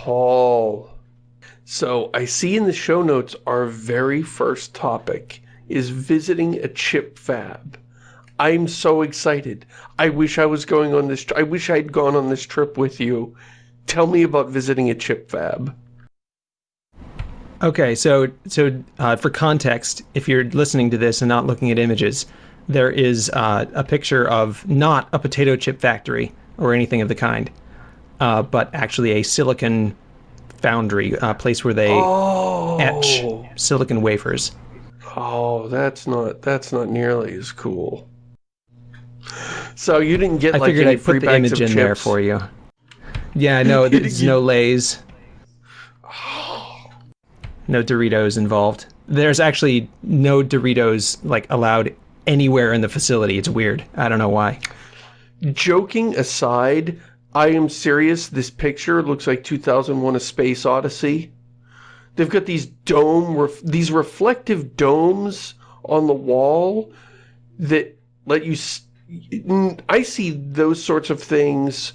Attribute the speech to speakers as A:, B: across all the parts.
A: Paul. So I see in the show notes our very first topic is visiting a chip fab. I'm so excited. I wish I was going on this, I wish I'd gone on this trip with you. Tell me about visiting a chip fab.
B: Okay, so so uh, for context, if you're listening to this and not looking at images, there is uh, a picture of not a potato chip factory or anything of the kind, uh, but actually a silicon foundry, a place where they
A: oh.
B: etch silicon wafers.
A: Oh, that's not that's not nearly as cool. So you didn't get
B: I
A: like
B: figured
A: any
B: I'd put the image in there for you. Yeah, no, there's no Lay's, no Doritos involved. There's actually no Doritos like allowed anywhere in the facility. It's weird. I don't know why.
A: Joking aside, I am serious. This picture looks like 2001: A Space Odyssey. They've got these dome, ref these reflective domes on the wall that let you. I see those sorts of things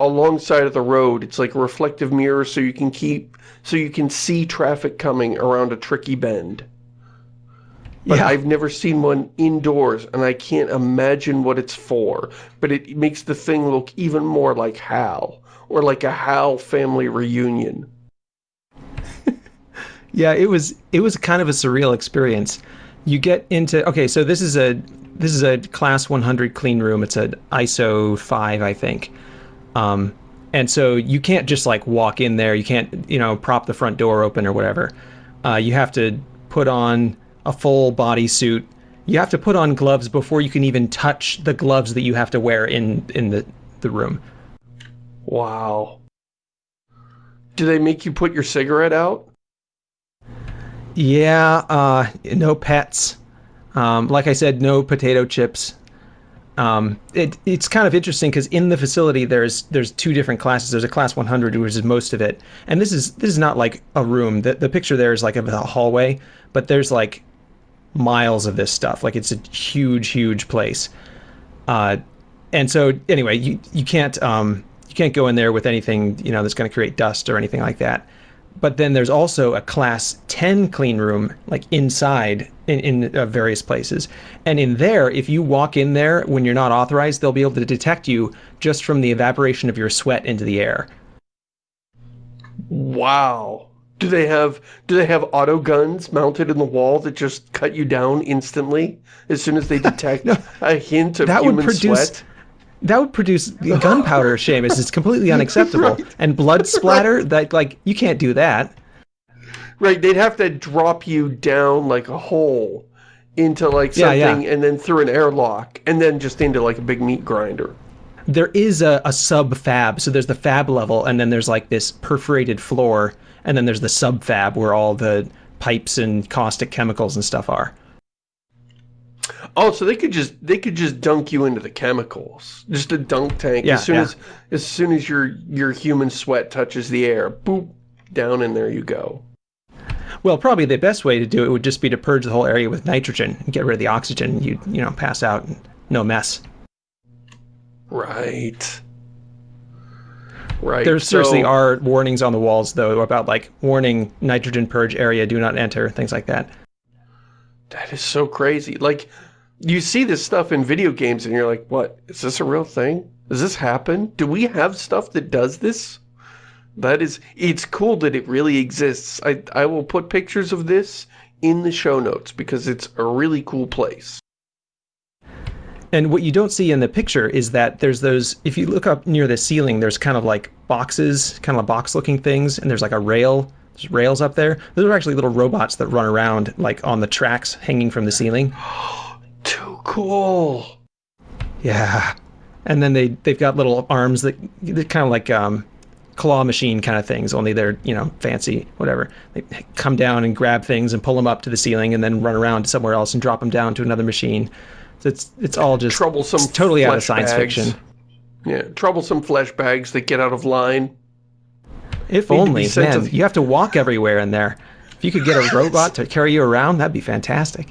A: alongside of the road. It's like a reflective mirror, so you can keep, so you can see traffic coming around a tricky bend. But
B: Yeah.
A: I've never seen one indoors, and I can't imagine what it's for. But it makes the thing look even more like HAL, or like a HAL family reunion.
B: Yeah, it was it was kind of a surreal experience. You get into okay, so this is a this is a class 100 clean room. It's an ISO 5, I think. Um, and so you can't just like walk in there. You can't you know prop the front door open or whatever. Uh, you have to put on a full body suit. You have to put on gloves before you can even touch the gloves that you have to wear in in the the room.
A: Wow. Do they make you put your cigarette out?
B: Yeah, uh, no pets. Um, like I said, no potato chips. Um, it, it's kind of interesting because in the facility there's there's two different classes. There's a class 100, which is most of it, and this is this is not like a room. The the picture there is like of a hallway, but there's like miles of this stuff. Like it's a huge, huge place. Uh, and so anyway, you you can't um, you can't go in there with anything you know that's going to create dust or anything like that. But then there's also a class 10 clean room, like inside in, in uh, various places. And in there, if you walk in there when you're not authorized, they'll be able to detect you just from the evaporation of your sweat into the air.
A: Wow. Do they have do they have auto guns mounted in the wall that just cut you down instantly as soon as they detect a hint of
B: that would
A: human
B: produce-
A: sweat?
B: That would produce gunpowder, Shamus. It's completely unacceptable. And blood splatter, that like you can't do that.
A: Right, they'd have to drop you down like a hole into like
B: Yeah,
A: something
B: yeah.
A: and then through an airlock and then just into like a big meat grinder.
B: there is a, a sub fab. So there's the fab level, and then there's like this perforated floor, and then there's the subfab where all the pipes and caustic chemicals and stuff are.
A: Oh, so they could just they could just dunk you into the chemicals. Just a dunk tank.
B: Yeah,
A: as soon
B: yeah.
A: as as soon as your your human sweat touches the air, boop, down in there you go.
B: Well, probably the best way to do it would just be to purge the whole area with nitrogen and get rid of the oxygen. You you know pass out and no mess.
A: Right. Right.
B: There seriously
A: so-
B: are warnings on the walls though about like warning nitrogen purge area, do not enter, things like that.
A: That is so crazy. Like, you see this stuff in video games and you're like, what? Is this a real thing? Does this happen? Do we have stuff that does this? That is, it's cool that it really exists. I, I will put pictures of this in the show notes because it's a really cool place.
B: And what you don't see in the picture is that there's those, if you look up near the ceiling, there's kind of like boxes, kind of box looking things, and there's like a rail, there's rails up there. Those are actually little robots that run around like on the tracks hanging from the ceiling.
A: Too cool.
B: Yeah. And then they, they've got little arms that, they're kind of like um, claw machine kind of things, only they're, you know, fancy, whatever. They come down and grab things and pull them up to the ceiling and then run around to somewhere else and drop them down to another machine. So it's, it's all just
A: Troublesome
B: it's totally out of science
A: bags.
B: fiction.
A: Yeah, troublesome flesh bags that get out of line.
B: If only, man, you have to walk everywhere in there. If you could get a robot to carry you around, that'd be fantastic.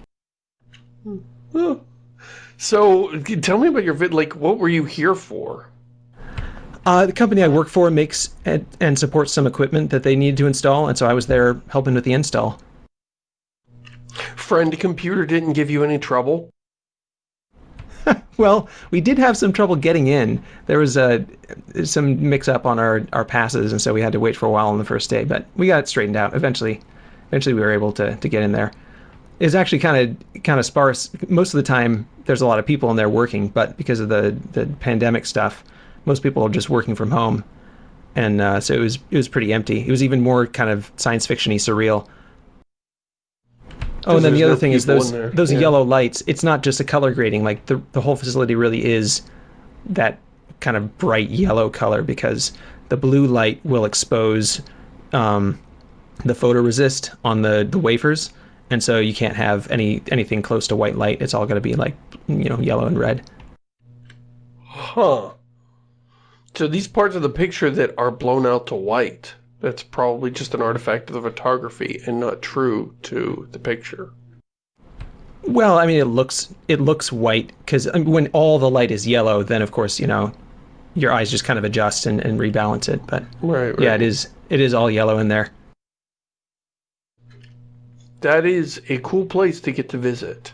A: Oh. So, tell me about your vid. Like, what were you here for?
B: Uh, the company I work for makes and, and supports some equipment that they need to install, and so I was there helping with the install.
A: Friend computer didn't give you any trouble?
B: well, we did have some trouble getting in. There was a some mix-up on our, our passes, and so we had to wait for a while on the first day, but we got it straightened out. Eventually, eventually we were able to, to get in there. It's actually kind of kind of sparse. Most of the time, there's a lot of people in there working, but because of the, the pandemic stuff, most people are just working from home, and uh, so it was it was pretty empty. It was even more kind of science fictiony surreal. Oh, and then the other no thing is those those yeah. yellow lights. It's not just a color grading. Like the the whole facility really is that kind of bright yellow color because the blue light will expose um, the photoresist on the the wafers, and so you can't have any anything close to white light. It's all going to be like you know yellow and red.
A: Huh. So these parts of the picture that are blown out to white that's probably just an artifact of the photography and not true to the picture.
B: Well, I mean, it looks it looks white because I um, mean, when all the light is yellow, then of course you know your eyes just kind of adjust and, and rebalance it. But
A: right, right,
B: yeah, it is it is all yellow in there.
A: That is a cool place to get to visit.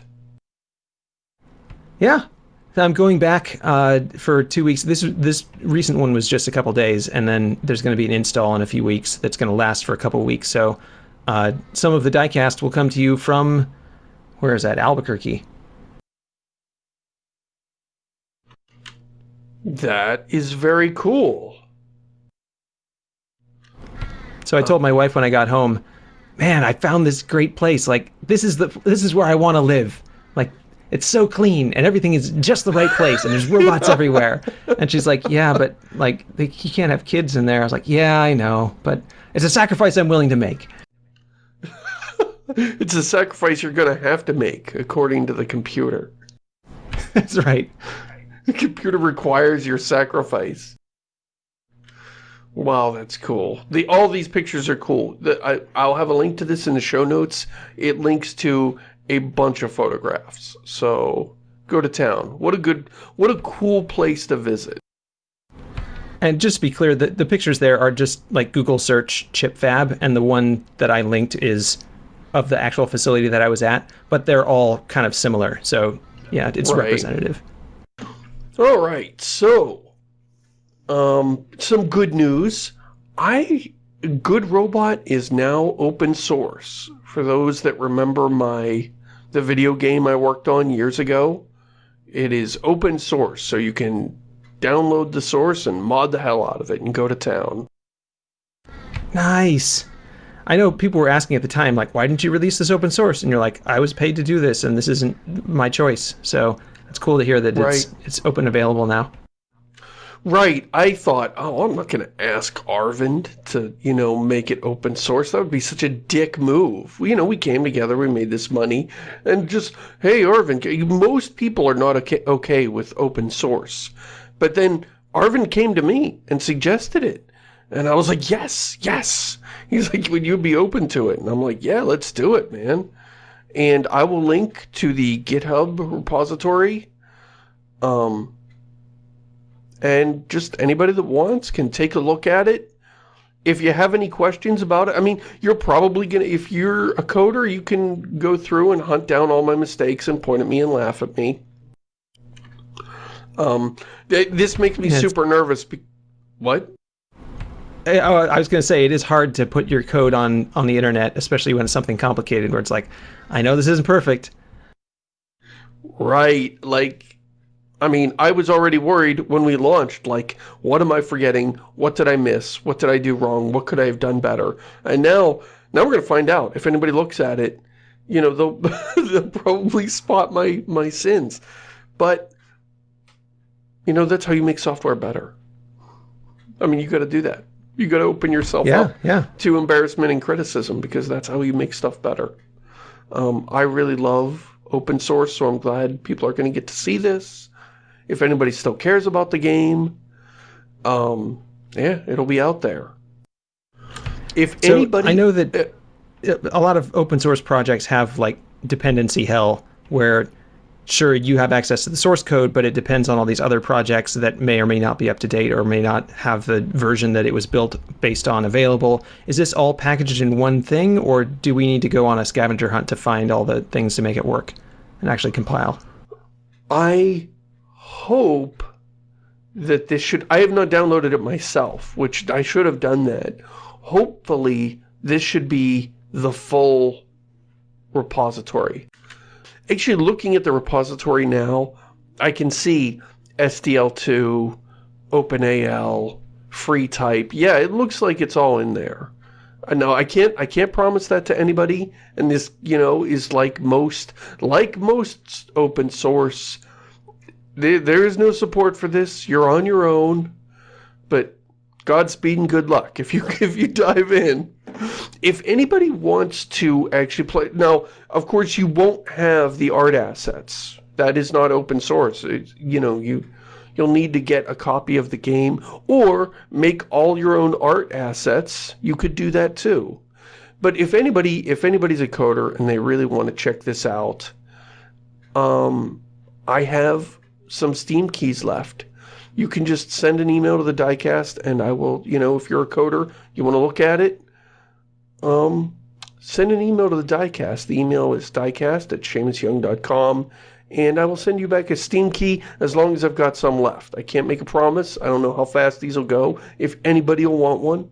B: Yeah, I'm going back uh, for two weeks. This this recent one was just a couple days, and then there's going to be an install in a few weeks that's going to last for a couple weeks. So uh, some of the diecast will come to you from where is that Albuquerque.
A: That is very cool.
B: So I told my wife when I got home, man, I found this great place. Like this is the this is where I want to live. Like it's so clean and everything is just the right place and there's robots everywhere. And she's like, yeah, but like they, you can't have kids in there. I was like, yeah, I know, but it's a sacrifice I'm willing to make.
A: it's a sacrifice you're going to have to make, according to the computer.
B: That's right.
A: The computer requires your sacrifice. Wow, that's cool. The all these pictures are cool. The, I, I'll have a link to this in the show notes. It links to a bunch of photographs. So go to town. What a good, what a cool place to visit.
B: And just to be clear, the, the pictures there are just like Google search chip fab, and the one that I linked is of the actual facility that I was at, but they're all kind of similar. So yeah, it's right. representative.
A: All right, so um, some good news. I Good Robot is now open source. For those that remember my the video game I worked on years ago. It is open source, so you can download the source and mod the hell out of it and go to town.
B: Nice. I know people were asking at the time, like, why didn't you release this open source? And you're like, I was paid to do this, and this isn't my choice. So it's cool to hear that right. it's, it's open available now.
A: Right. I thought, oh, I'm not going to ask Arvind to, you know, make it open source. That would be such a dick move. You know, we came together, we made this money, and just, hey, Arvind, most people are not okay, okay with open source. But then Arvind came to me and suggested it. And I was like, yes, yes. He's like, would you be open to it? And I'm like, yeah, let's do it, man. And I will link to the GitHub repository. Um, and just anybody that wants can take a look at it. If you have any questions about it, I mean, you're probably going to, if you're a coder, you can go through and hunt down all my mistakes and point at me and laugh at me. Um, this makes me super nervous. what?
B: I was going to say, it is hard to put your code on, on the internet, especially when it's something complicated where it's like, I know this isn't perfect.
A: Right. Like, I mean, I was already worried when we launched, like, what am I forgetting? What did I miss? What did I do wrong? What could I have done better? And now, now we're going to find out. If anybody looks at it, you know, they'll, they'll probably spot my, my sins. But, you know, that's how you make software better. I mean, you got to do that. You got to open yourself
B: yeah,
A: up
B: yeah.
A: to embarrassment and criticism because that's how you make stuff better. Um, I really love open source, so I'm glad people are going to get to see this if anybody still cares about the game, um, yeah, it'll be out there. If so anybody...
B: I know that uh, a lot of open source projects have like dependency hell where sure, you have access to the source code, but it depends on all these other projects that may or may not be up to date or may not have the version that it was built based on available. Is this all packaged in one thing, or do we need to go on a scavenger hunt to find all the things to make it work and actually compile?
A: I hope that this should... I have not downloaded it myself, which I should have done that. Hopefully, this should be the full repository. Actually, looking at the repository now, I can see SDL2, OpenAL, FreeType. Yeah, it looks like it's all in there. Uh, no, I can't I can't promise that to anybody and this, you know, is like most like most open source there, is no support for this. You're on your own. But Godspeed and good luck if you if you dive in. If anybody wants to actually play... Now, of course, you won't have the art assets. That is not open source. You know, you... You'll need to get a copy of the game or make all your own art assets. You could do that too. But if anybody, if anybody's a coder and they really want to check this out, um, I have some Steam keys left. You can just send an email to the diecast and I will, you know, if you're a coder, you want to look at it, um, send an email to the diecast. The email is diecast at ShamusYoung.com and I will send you back a Steam key as long as I've got some left. I can't make a promise. I don't know how fast these will go, if anybody will want one,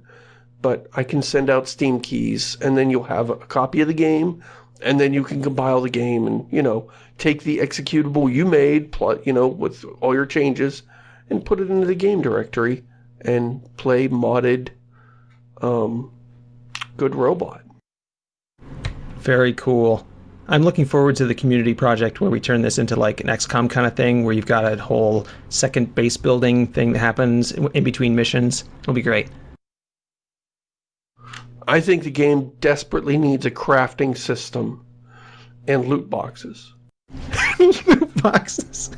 A: but I can send out Steam keys, and then you'll have a copy of the game, and then you can compile the game and, you know, take the executable you made, you know, with all your changes, and put it into the game directory and play modded um, Good Robot.
B: Very cool. I'm looking forward to the community project where we turn this into like an XCOM kind of thing where you've got a whole second base building thing that happens in between missions. It'll be great.
A: I think the game desperately needs a crafting system and loot boxes.
B: boxes.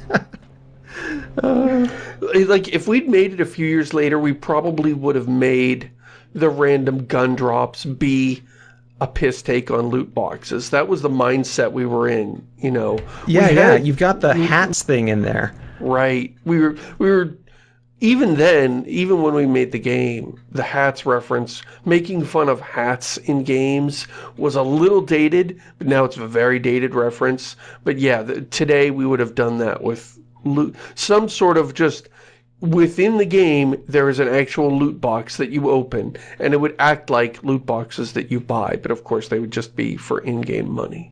A: uh, like, if we'd made it a few years later, we probably would have made the random gun drops be a piss take on loot boxes. That was the mindset we were in, you know.
B: Yeah, had, yeah, you've got the hats thing in there.
A: Right. We were we were even then, even when we made the game, the hats reference, making fun of hats in games was a little dated, but now it's a very dated reference. But yeah, the, today we would have done that with loot, some sort of just within the game, there is an actual loot box that you open, and it would act like loot boxes that you buy, but of course they would just be for in-game money.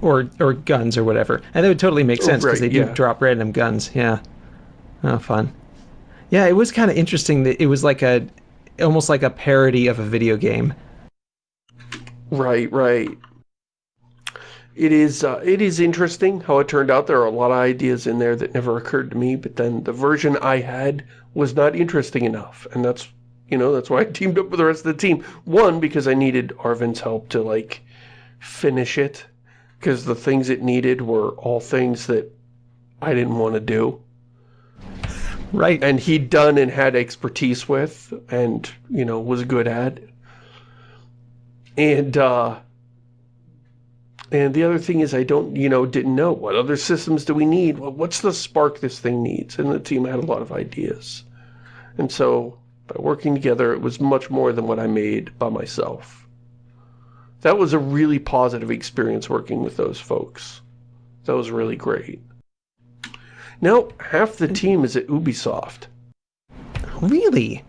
B: Or or guns or whatever. And that would totally make oh, sense because oh, right, they do yeah. drop random guns, yeah. Oh, fun. Yeah, it was kind of interesting that it was like a, almost like a parody of a video game.
A: Right, right it is uh, it is interesting how it turned out. There are a lot of ideas in there that never occurred to me, but then the version I had was not interesting enough, and that's you know that's why I teamed up with the rest of the team. One because I needed Arvind's help to like finish it, because the things it needed were all things that I didn't want to do.
B: Right.
A: And he'd done and had expertise with, and you know was good at. And uh, and the other thing is I don't, you know, didn't know what other systems do we need? What's the spark this thing needs? And the team had a lot of ideas. And so by working together, it was much more than what I made by myself. That was a really positive experience working with those folks. That was really great. Now, half the team is at Ubisoft.
B: Really?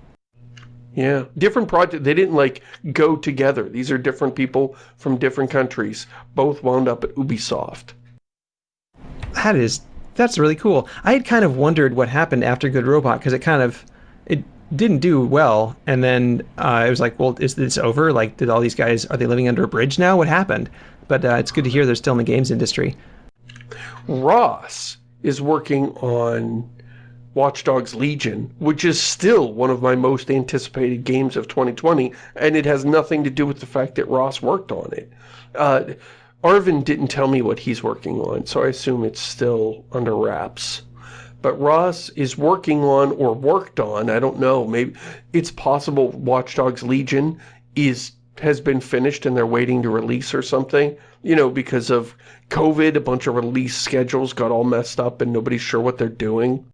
A: Yeah, different project. They didn't like go together. These are different people from different countries. Both wound up at Ubisoft.
B: That is, that's really cool. I had kind of wondered what happened after Good Robot because it kind of, it didn't do well. And then uh, I was like, well, is this over? Like, did all these guys, are they living under a bridge now? What happened? But uh, it's good to hear they're still in the games industry.
A: Ross is working on Watch Dogs Legion, which is still one of my most anticipated games of 2020, and it has nothing to do with the fact that Ross worked on it. Uh, Arvind didn't tell me what he's working on, so I assume it's still under wraps. But Ross is working on, or worked on, I don't know, maybe it's possible Watch Dogs Legion is has been finished and they're waiting to release or something. You know, because of COVID, a bunch of release schedules got all messed up and nobody's sure what they're doing.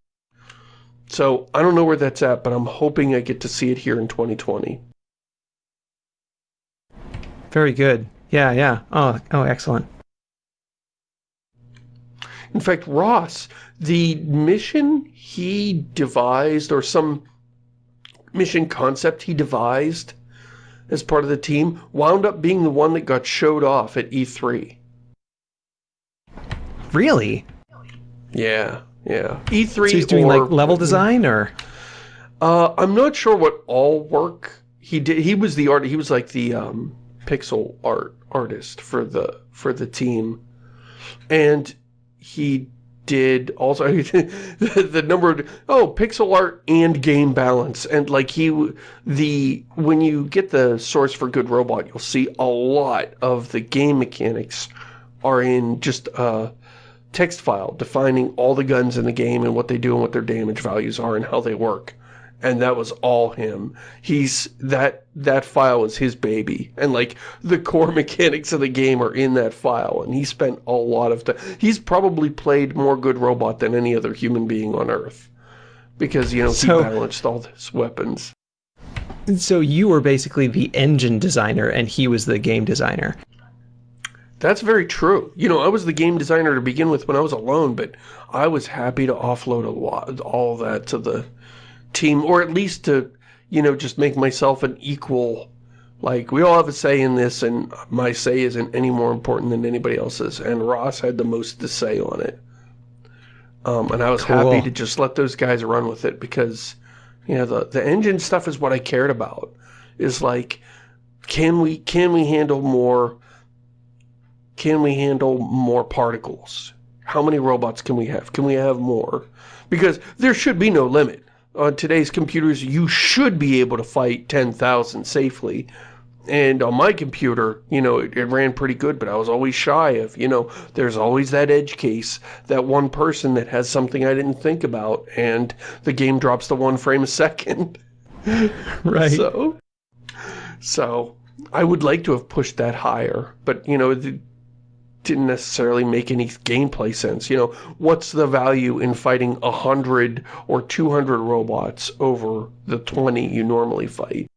A: So, I don't know where that's at, but I'm hoping I get to see it here in 2020.
B: Very good. Yeah, yeah. Oh, oh, excellent.
A: In fact, Ross, the mission he devised, or some mission concept he devised as part of the team, wound up being the one that got showed off at E3.
B: Really?
A: Yeah, yeah. E3
B: So he's doing
A: or,
B: like level design or?
A: Uh, I'm not sure what all work he did. He was the art. He was like the um, pixel art artist for the for the team, and he did also the, the number of oh pixel art and game balance and like he the when you get the source for good robot you'll see a lot of the game mechanics are in just a text file defining all the guns in the game and what they do and what their damage values are and how they work and that was all him. He's that that file is his baby, and like the core mechanics of the game are in that file. And he spent a lot of time. He's probably played more Good Robot than any other human being on Earth, because you know
B: So-
A: he balanced all his weapons.
B: So you were basically the engine designer and he was the game designer.
A: That's very true. You know, I was the game designer to begin with when I was alone, but I was happy to offload a lot, all that to the team, or at least to, you know, just make myself an equal. Like, we all have a say in this, and my say isn't any more important than anybody else's, and Ross had the most to say on it. Um, and I was
B: Cool.
A: happy to just let those guys run with it because, you know, the, the engine stuff is what I cared about. Is like, can we, can we handle more can we handle more particles? How many robots can we have? Can we have more? Because there should be no limit. On today's computers, you should be able to fight 10,000 safely. And on my computer, you know, it, it ran pretty good, but I was always shy of, you know, there's always that edge case, that one person that has something I didn't think about, and the game drops to one frame a second.
B: Right.
A: So, so I would like to have pushed that higher, but you know, it didn't necessarily make any gameplay sense. You know, what's the value in fighting a hundred or two hundred robots over the twenty you normally fight?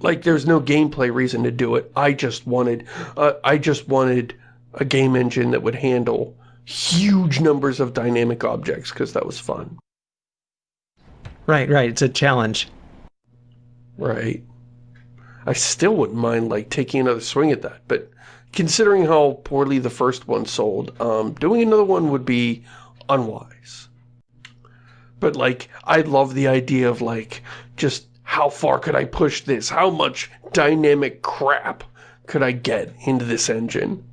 A: Like, there's no gameplay reason to do it. I just wanted, uh, I just wanted a game engine that would handle huge numbers of dynamic objects because that was fun.
B: Right, right. It's a challenge.
A: Right. I still wouldn't mind, like, taking another swing at that, but considering how poorly the first one sold, um, doing another one would be unwise. But, like, I love the idea of, like, just how far could I push this? How much dynamic crap could I get into this engine?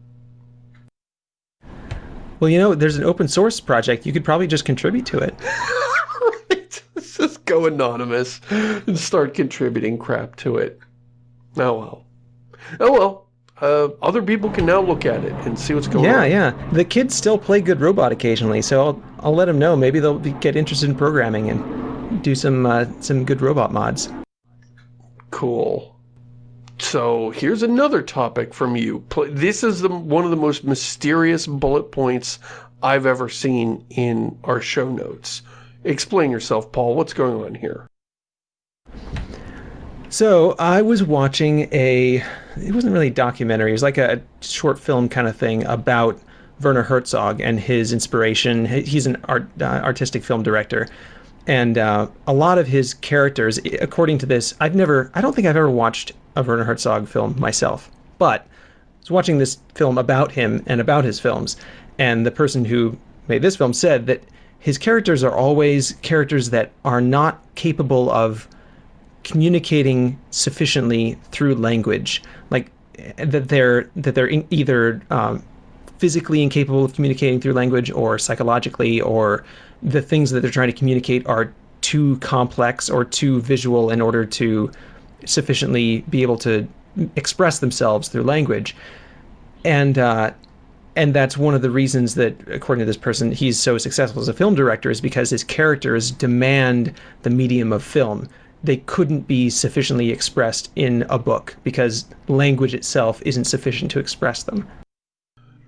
B: Well, you know, there's an open source project. You could probably just contribute to it.
A: right. Let's just go anonymous and start contributing crap to it. Oh well. Oh well. Uh, other people can now look at it and see what's going
B: Yeah,
A: on.
B: yeah. Yeah. The kids still play Good Robot occasionally, so I'll I'll let them know. Maybe they'll be, get interested in programming and do some uh, some Good Robot mods.
A: Cool. So here's another topic from you. This is the, one of the most mysterious bullet points I've ever seen in our show notes. Explain yourself, Paul. What's going on here?
B: So I was watching a. It wasn't really a documentary. It was like a short film kind of thing about Werner Herzog and his inspiration. He's an art, uh, artistic film director, and uh, a lot of his characters, according to this, I've never. I don't think I've ever watched a Werner Herzog film myself, but I was watching this film about him and about his films, and the person who made this film said that his characters are always characters that are not capable of communicating sufficiently through language, like that they're that they're either um, physically incapable of communicating through language, or psychologically, or the things that they're trying to communicate are too complex or too visual in order to sufficiently be able to express themselves through language, and uh, and that's one of the reasons that, according to this person, he's so successful as a film director is because his characters demand the medium of film. They couldn't be sufficiently expressed in a book because language itself isn't sufficient to express them.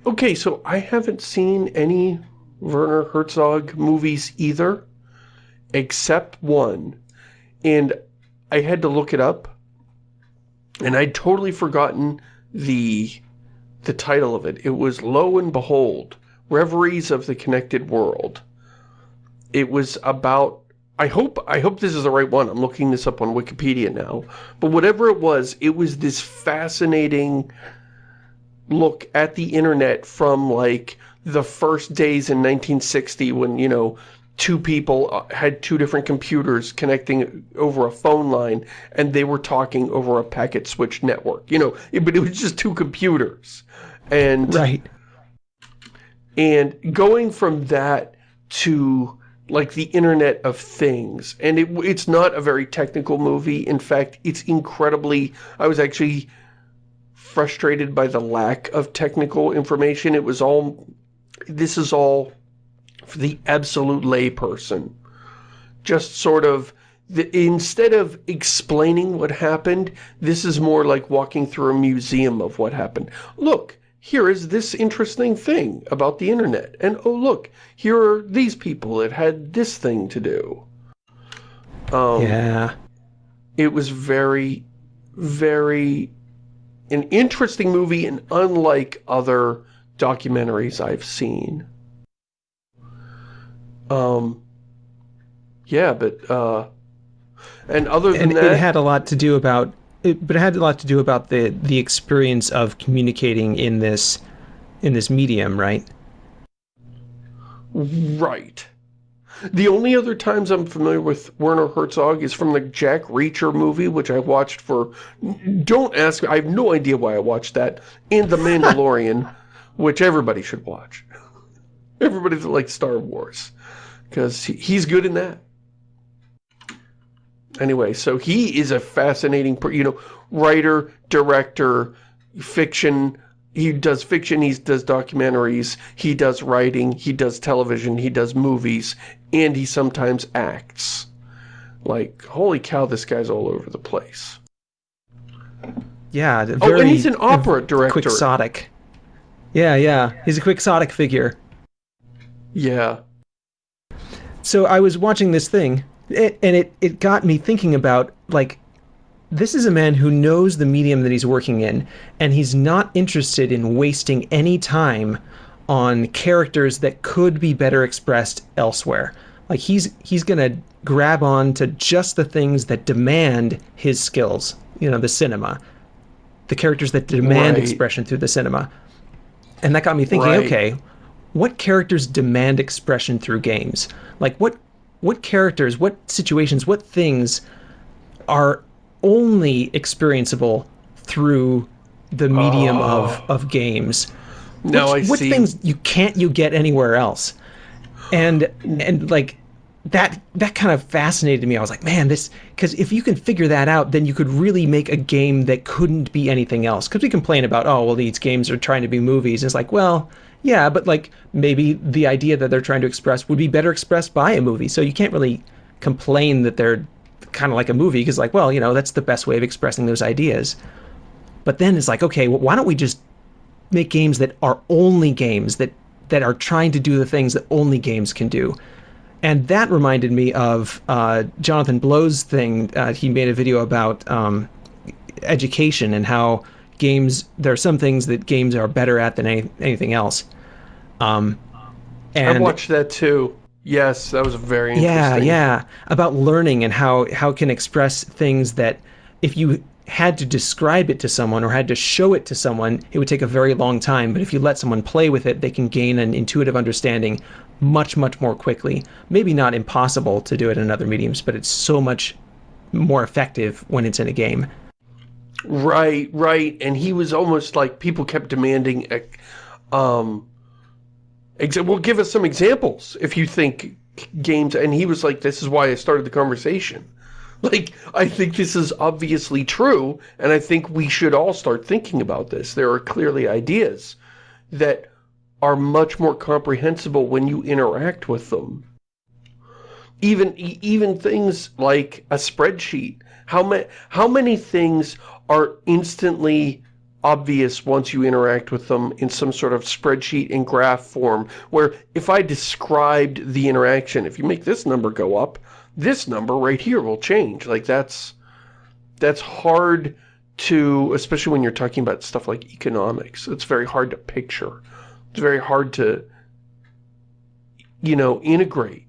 A: Okay, so I haven't seen any Werner Herzog movies either, except one. And I had to look it up, and I'd totally forgotten the the title of it. It was Lo and Behold, Reveries of the Connected World. It was about I hope I hope this is the right one. I'm looking this up on Wikipedia now. But whatever it was, it was this fascinating look at the internet from like the first days in 1960 when, you know, two people uh, had two different computers connecting over a phone line and they were talking over a packet switch network. You know, it, but it was just two computers. And
B: Right.
A: And going from that to like the Internet of Things. And it, it's not a very technical movie. In fact, it's incredibly... I was actually frustrated by the lack of technical information. It was all... This is all for the absolute layperson. Just sort of... The, instead of explaining what happened, this is more like walking through a museum of what happened. Look, here is this interesting thing about the internet. And oh look, here are these people that had this thing to do. Um,
B: yeah.
A: It was very, very an interesting movie and unlike other documentaries I've seen. Um, yeah, but, uh, and other than
B: and
A: that...
B: it had a lot to do about it, but it had a lot to do about the the experience of communicating in this in this medium, right?
A: Right. The only other times I'm familiar with Werner Herzog is from the Jack Reacher movie, which I watched for... Don't ask me, I have no idea why I watched that, and The Mandalorian, which everybody should watch. Everybody that likes Star Wars, because he's good in that. Anyway, so he is a fascinating, you know, writer, director, fiction, he does fiction, he does documentaries, he does writing, he does television, he does movies, and he sometimes acts. Like, holy cow, this guy's all over the place.
B: Yeah, very,
A: oh, and he's an opera director.
B: Quixotic. Yeah, yeah, he's a quixotic figure.
A: Yeah.
B: So I was watching this thing, it, and it, it got me thinking about, like, this is a man who knows the medium that he's working in, and he's not interested in wasting any time on characters that could be better expressed elsewhere. Like he's he's gonna grab on to just the things that demand his skills, you know, the cinema. The characters that demand
A: right.
B: expression through the cinema. And that got me thinking,
A: right.
B: okay, what characters demand expression through games? Like what what characters, what situations, what things are only experienceable through the medium
A: oh.
B: of, ah. of games.
A: No,
B: Which,
A: I
B: what
A: see.
B: things you can't you get anywhere else? And and like that that kind of fascinated me. I was like, man, this because if you can figure that out, then you could really make a game that couldn't be anything else. Because we complain about, oh, well, these games are trying to be movies. It's like, well, yeah, but like maybe the idea that they're trying to express would be better expressed by a movie. So you can't really complain that they're kind of like a movie because like well you know that's the best way of expressing those ideas but then it's like okay well, why don't we just make games that are only games that that are trying to do the things that only games can do and that reminded me of uh, Jonathan Blow's thing uh, he made a video about um, education and how games there are some things that games are better at than any, anything else um, and
A: I watched that too. Yes, that was very interesting.
B: yeah, yeah, about learning and how how can express things that if you had to describe it to someone or had to show it to someone, it would take a very long time. But if you let someone play with it, they can gain an intuitive understanding much, much more quickly. Maybe not impossible to do it in other mediums, but it's so much more effective when it's in a game.
A: Right, right. And he was almost like people kept demanding, um, well, give us some examples if you think games. And he was like, this is why I started the conversation. Like, I think this is obviously true, and I think we should all start thinking about this. There are clearly ideas that are much more comprehensible when you interact with them. Even even things like a spreadsheet. How many how many things are instantly obvious once you interact with them in some sort of spreadsheet and graph form where if I described the interaction, if you make this number go up, this number right here will change. Like that's that's hard to, especially when you're talking about stuff like economics, it's very hard to picture. It's very hard to, you know, integrate.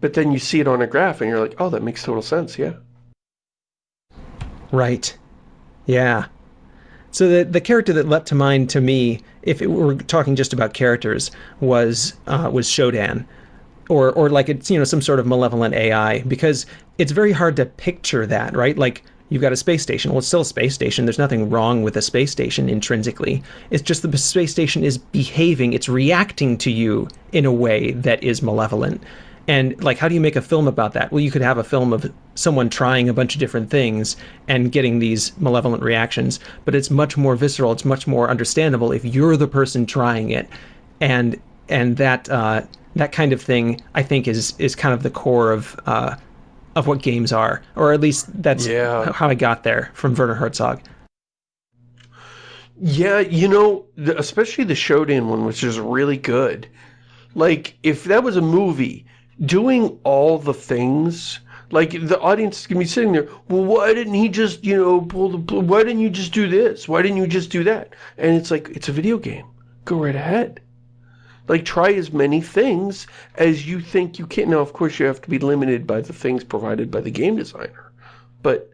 A: But then you see it on a graph and you're like, oh, that makes total sense, yeah.
B: Right. Yeah. So the the character that leapt to mind to me, if it were talking just about characters, was uh, was Shodan, or or like it's you know some sort of malevolent AI because it's very hard to picture that, right? Like you've got a space station. Well, it's still a space station. There's nothing wrong with a space station intrinsically. It's just the space station is behaving. It's reacting to you in a way that is malevolent. And like, how do you make a film about that? Well, you could have a film of someone trying a bunch of different things and getting these malevolent reactions, but it's much more visceral. It's much more understandable if you're the person trying it, and and that uh, that kind of thing, I think, is is kind of the core of uh, of what games are, or at least that's
A: yeah.
B: how I got there from Werner Herzog.
A: Yeah, you know, the, especially the Shodan one, which is really good. Like, if that was a movie, doing all the things like the audience is gonna be sitting there well why didn't he just you know pull the why didn't you just do this? Why didn't you just do that? And it's like it's a video game. Go right ahead. Like try as many things as you think you can. Now of course you have to be limited by the things provided by the game designer but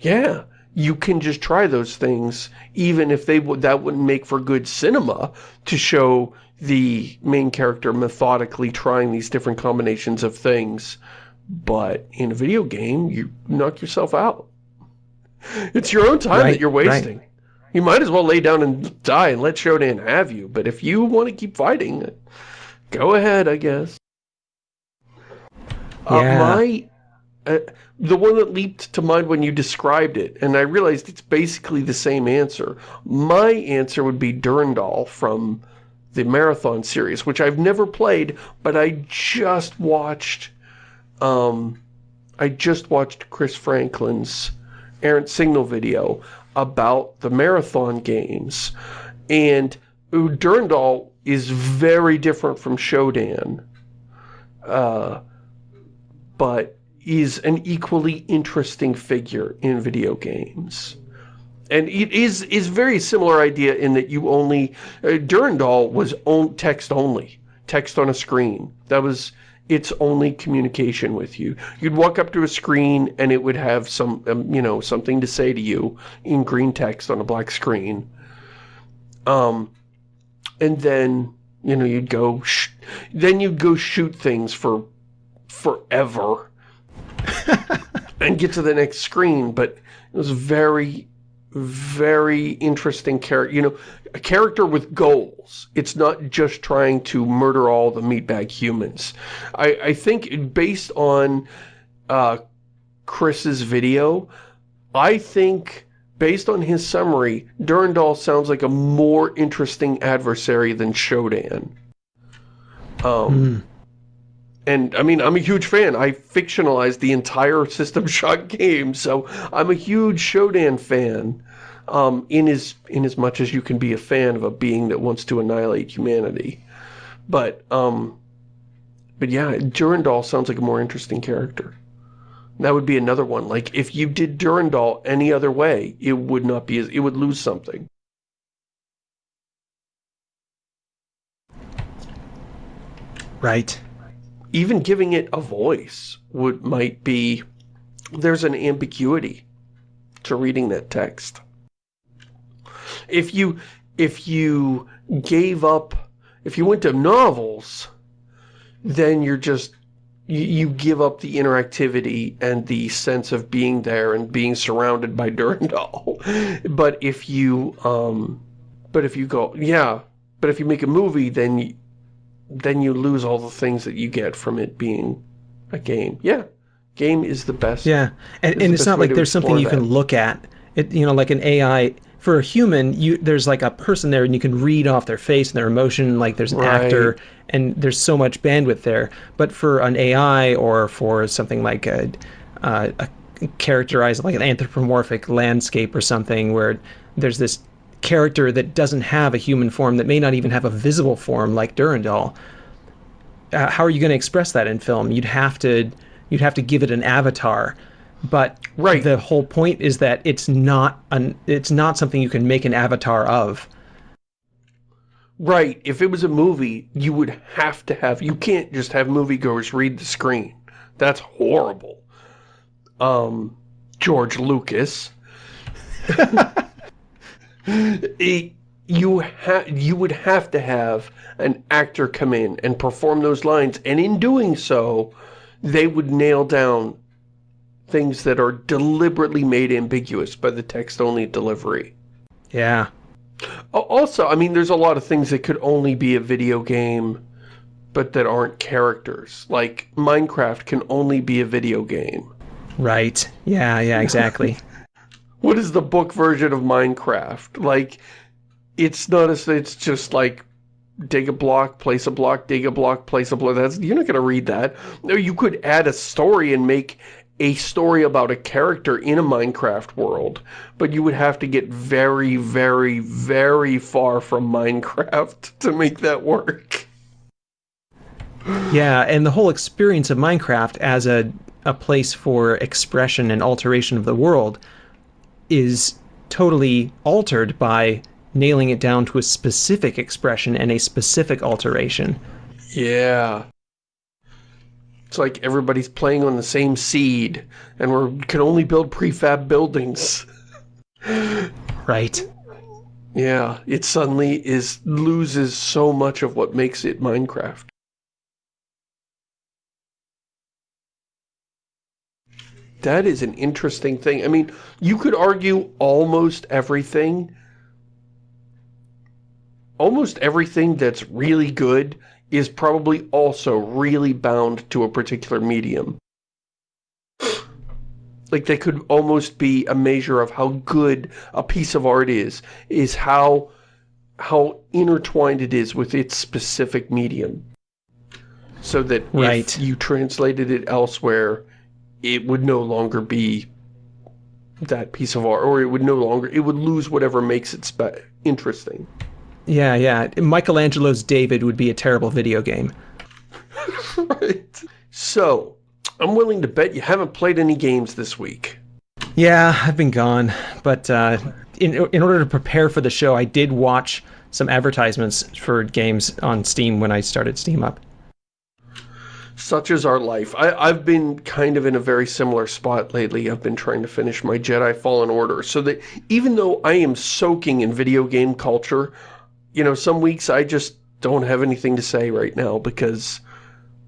A: yeah you can just try those things even if they would that wouldn't make for good cinema to show the main character methodically trying these different combinations of things. But in a video game, you knock yourself out. It's your own time right, that you're wasting. Right. You might as well lay down and die and let Shodan have you. But if you want to keep fighting, go ahead, I guess. Uh, yeah. Uh, my, uh, the one that leaped to mind when you described it, and I realized it's basically the same answer. My answer would be Durandal from the Marathon series, which I've never played, but I just watched, um, I just watched Chris Franklin's errant signal video about the Marathon games, and Durandal is very different from Shodan, uh, but is an equally interesting figure in video games and it is is very similar idea in that you only uh, Durandal was on text only, text on a screen. That was its only communication with you. You'd walk up to a screen and it would have some, um, you know, something to say to you in green text on a black screen. Um, and then, you know, you'd go, then you'd go shoot things for forever and get to the next screen. But it was very very interesting character, you know, a character with goals. It's not just trying to murder all the meatbag humans. I, I think based on uh, Chris's video, I think based on his summary, Durandal sounds like a more interesting adversary than Shodan. Um, mm. And, I mean, I'm a huge fan. I fictionalized the entire System Shock game, so I'm a huge Shodan fan. Um, in as, in as much as you can be a fan of a being that wants to annihilate humanity. But, um, but yeah, Durandal sounds like a more interesting character. That would be another one. Like, if you did Durandal any other way, it would not be as, it would lose something.
B: Right
A: even giving it a voice would might be there's an ambiguity to reading that text. If you if you gave up if you went to novels, then you're just you, you give up the interactivity and the sense of being there and being surrounded by Durandal. but if you um but if you go yeah, but if you make a movie then then you lose all the things that you get from it being a game. Yeah, game is the best.
B: Yeah, and, and it's not like there's something you that. can look at. It, you know, like an AI for a human, you there's like a person there and you can read off their face and their emotion, like there's an
A: Right.
B: actor and there's so much bandwidth there. But for an AI or for something like a, uh, a characterized like an anthropomorphic landscape or something where there's this character that doesn't have a human form that may not even have a visible form like Durandal. Uh, how are you going to express that in film? You'd have to you'd have to give it an avatar. But
A: Right.
B: the whole point is that it's not an it's not something you can make an avatar of.
A: Right. If it was a movie, you would have to have, you can't just have moviegoers read the screen. That's horrible. Um, George Lucas. It- you ha you would have to have an actor come in and perform those lines, and in doing so, they would nail down things that are deliberately made ambiguous by the text-only delivery.
B: Yeah.
A: Also, I mean, there's a lot of things that could only be a video game, but that aren't characters. Like, Minecraft can only be a video game.
B: Right. Yeah, yeah, exactly.
A: What is the book version of Minecraft? Like, it's not as, it's just like, dig a block, place a block, dig a block, place a block. That's, you're not going to read that. No, you could add a story and make a story about a character in a Minecraft world, but you would have to get very, very, very far from Minecraft to make that work.
B: yeah, and the whole experience of Minecraft as a a place for expression and alteration of the world is totally altered by nailing it down to a specific expression and a specific alteration.
A: Yeah. It's like everybody's playing on the same seed, and we can only build prefab buildings.
B: Right.
A: Yeah, it suddenly is loses so much of what makes it Minecraft. That is an interesting thing. I mean, you could argue almost everything. Almost everything that's really good is probably also really bound to a particular medium. Like they could almost be a measure of how good a piece of art is, is how how intertwined it is with its specific medium. So that
B: Right.
A: if you translated it elsewhere, it would no longer be that piece of art, or it would no longer, it would lose whatever makes it interesting.
B: Yeah, yeah. Michelangelo's David would be a terrible video game.
A: right. So, I'm willing to bet you haven't played any games this week.
B: Yeah, I've been gone, but uh, in in order to prepare for the show, I did watch some advertisements for games on Steam when I started Steam up.
A: Such is our life. I, I've been kind of in a very similar spot lately. I've been trying to finish my Jedi Fallen Order. So that even though I am soaking in video game culture, you know, some weeks I just don't have anything to say right now because,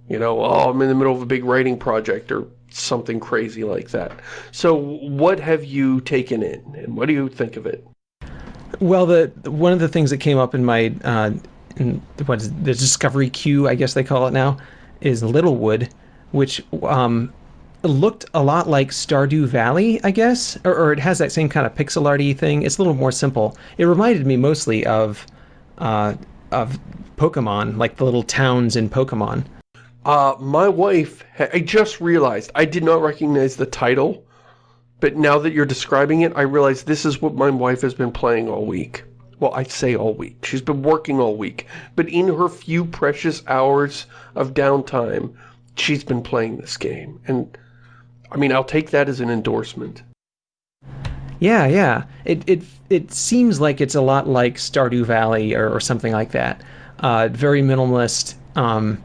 A: you know, oh, I'm in the middle of a big writing project or something crazy like that. So what have you taken in and what do you think of it?
B: Well, the one of the things that came up in my uh, in what is the discovery queue, I guess they call it now, is Littlewood, which um, looked a lot like Stardew Valley, I guess, or, or it has that same kind of pixel arty thing. It's a little more simple. It reminded me mostly of uh, of Pokemon, like the little towns in Pokemon.
A: Uh, my wife, I just realized, I did not recognize the title, but now that you're describing it, I realize this is what my wife has been playing all week. Well, I say all week. She's been working all week. But in her few precious hours of downtime, she's been playing this game. And, I mean, I'll take that as an endorsement.
B: Yeah, yeah. It it it seems like it's a lot like Stardew Valley or, or something like that. Uh, very minimalist. Um,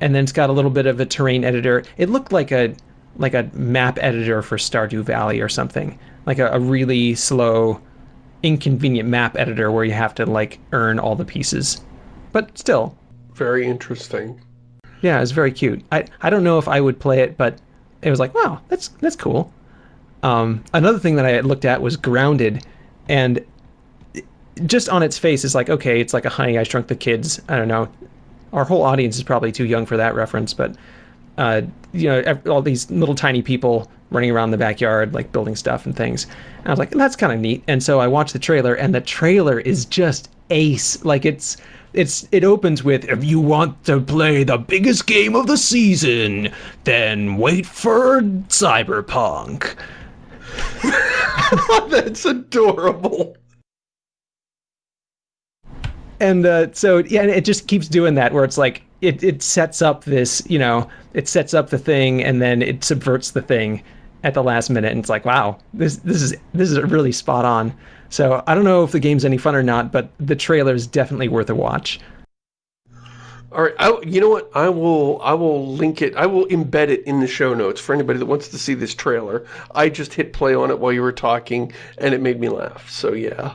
B: and then it's got a little bit of a terrain editor. It looked like a like a map editor for Stardew Valley or something. Like a, a really slow, inconvenient map editor where you have to like earn all the pieces. But still,
A: Very interesting.
B: yeah, it's very cute. I I don't know if I would play it, but it was like, wow, that's that's cool. Um, another thing that I had looked at was Grounded, and just on its face, it's like, okay, it's like a Honey I Shrunk the Kids. I don't know. Our whole audience is probably too young for that reference, but uh, you know, all these little tiny people running around the backyard, like building stuff and things. And I was like, that's kind of neat. And so I watched the trailer, and the trailer is just ace. Like it's it's it opens with if you want to play the biggest game of the season, then wait for Cyberpunk.
A: That's adorable.
B: and uh, so yeah, it just keeps doing that where it's like it, it sets up this you know it sets up the thing and then it subverts the thing at the last minute and it's like wow this this is this is really spot on so i don't know if the game's any fun or not but the trailer is definitely worth a watch
A: All right, I, you know what? I will I will link it. I will embed it in the show notes for anybody that wants to see this trailer. I just hit play on it while you were talking, and it made me laugh. So yeah.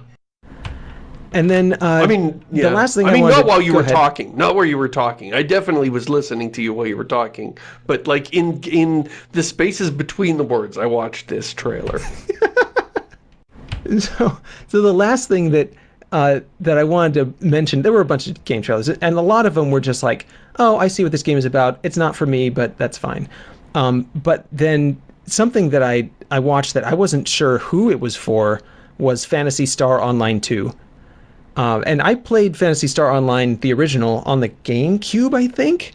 B: And then uh,
A: I mean, yeah.
B: the last thing
A: I
B: I
A: mean, not while you were
B: ahead.
A: talking, not where you were talking. I definitely was listening to you while you were talking, but like in in the spaces between the words, I watched this trailer.
B: so so the last thing that uh, that I wanted to mention, there were a bunch of game trailers, and a lot of them were just like, "Oh, I see what this game is about. It's not for me, but that's fine." Um, but then something that I I watched that I wasn't sure who it was for was Phantasy Star Online 2. Uh, and I played Phantasy Star Online, the original, on the GameCube, I think.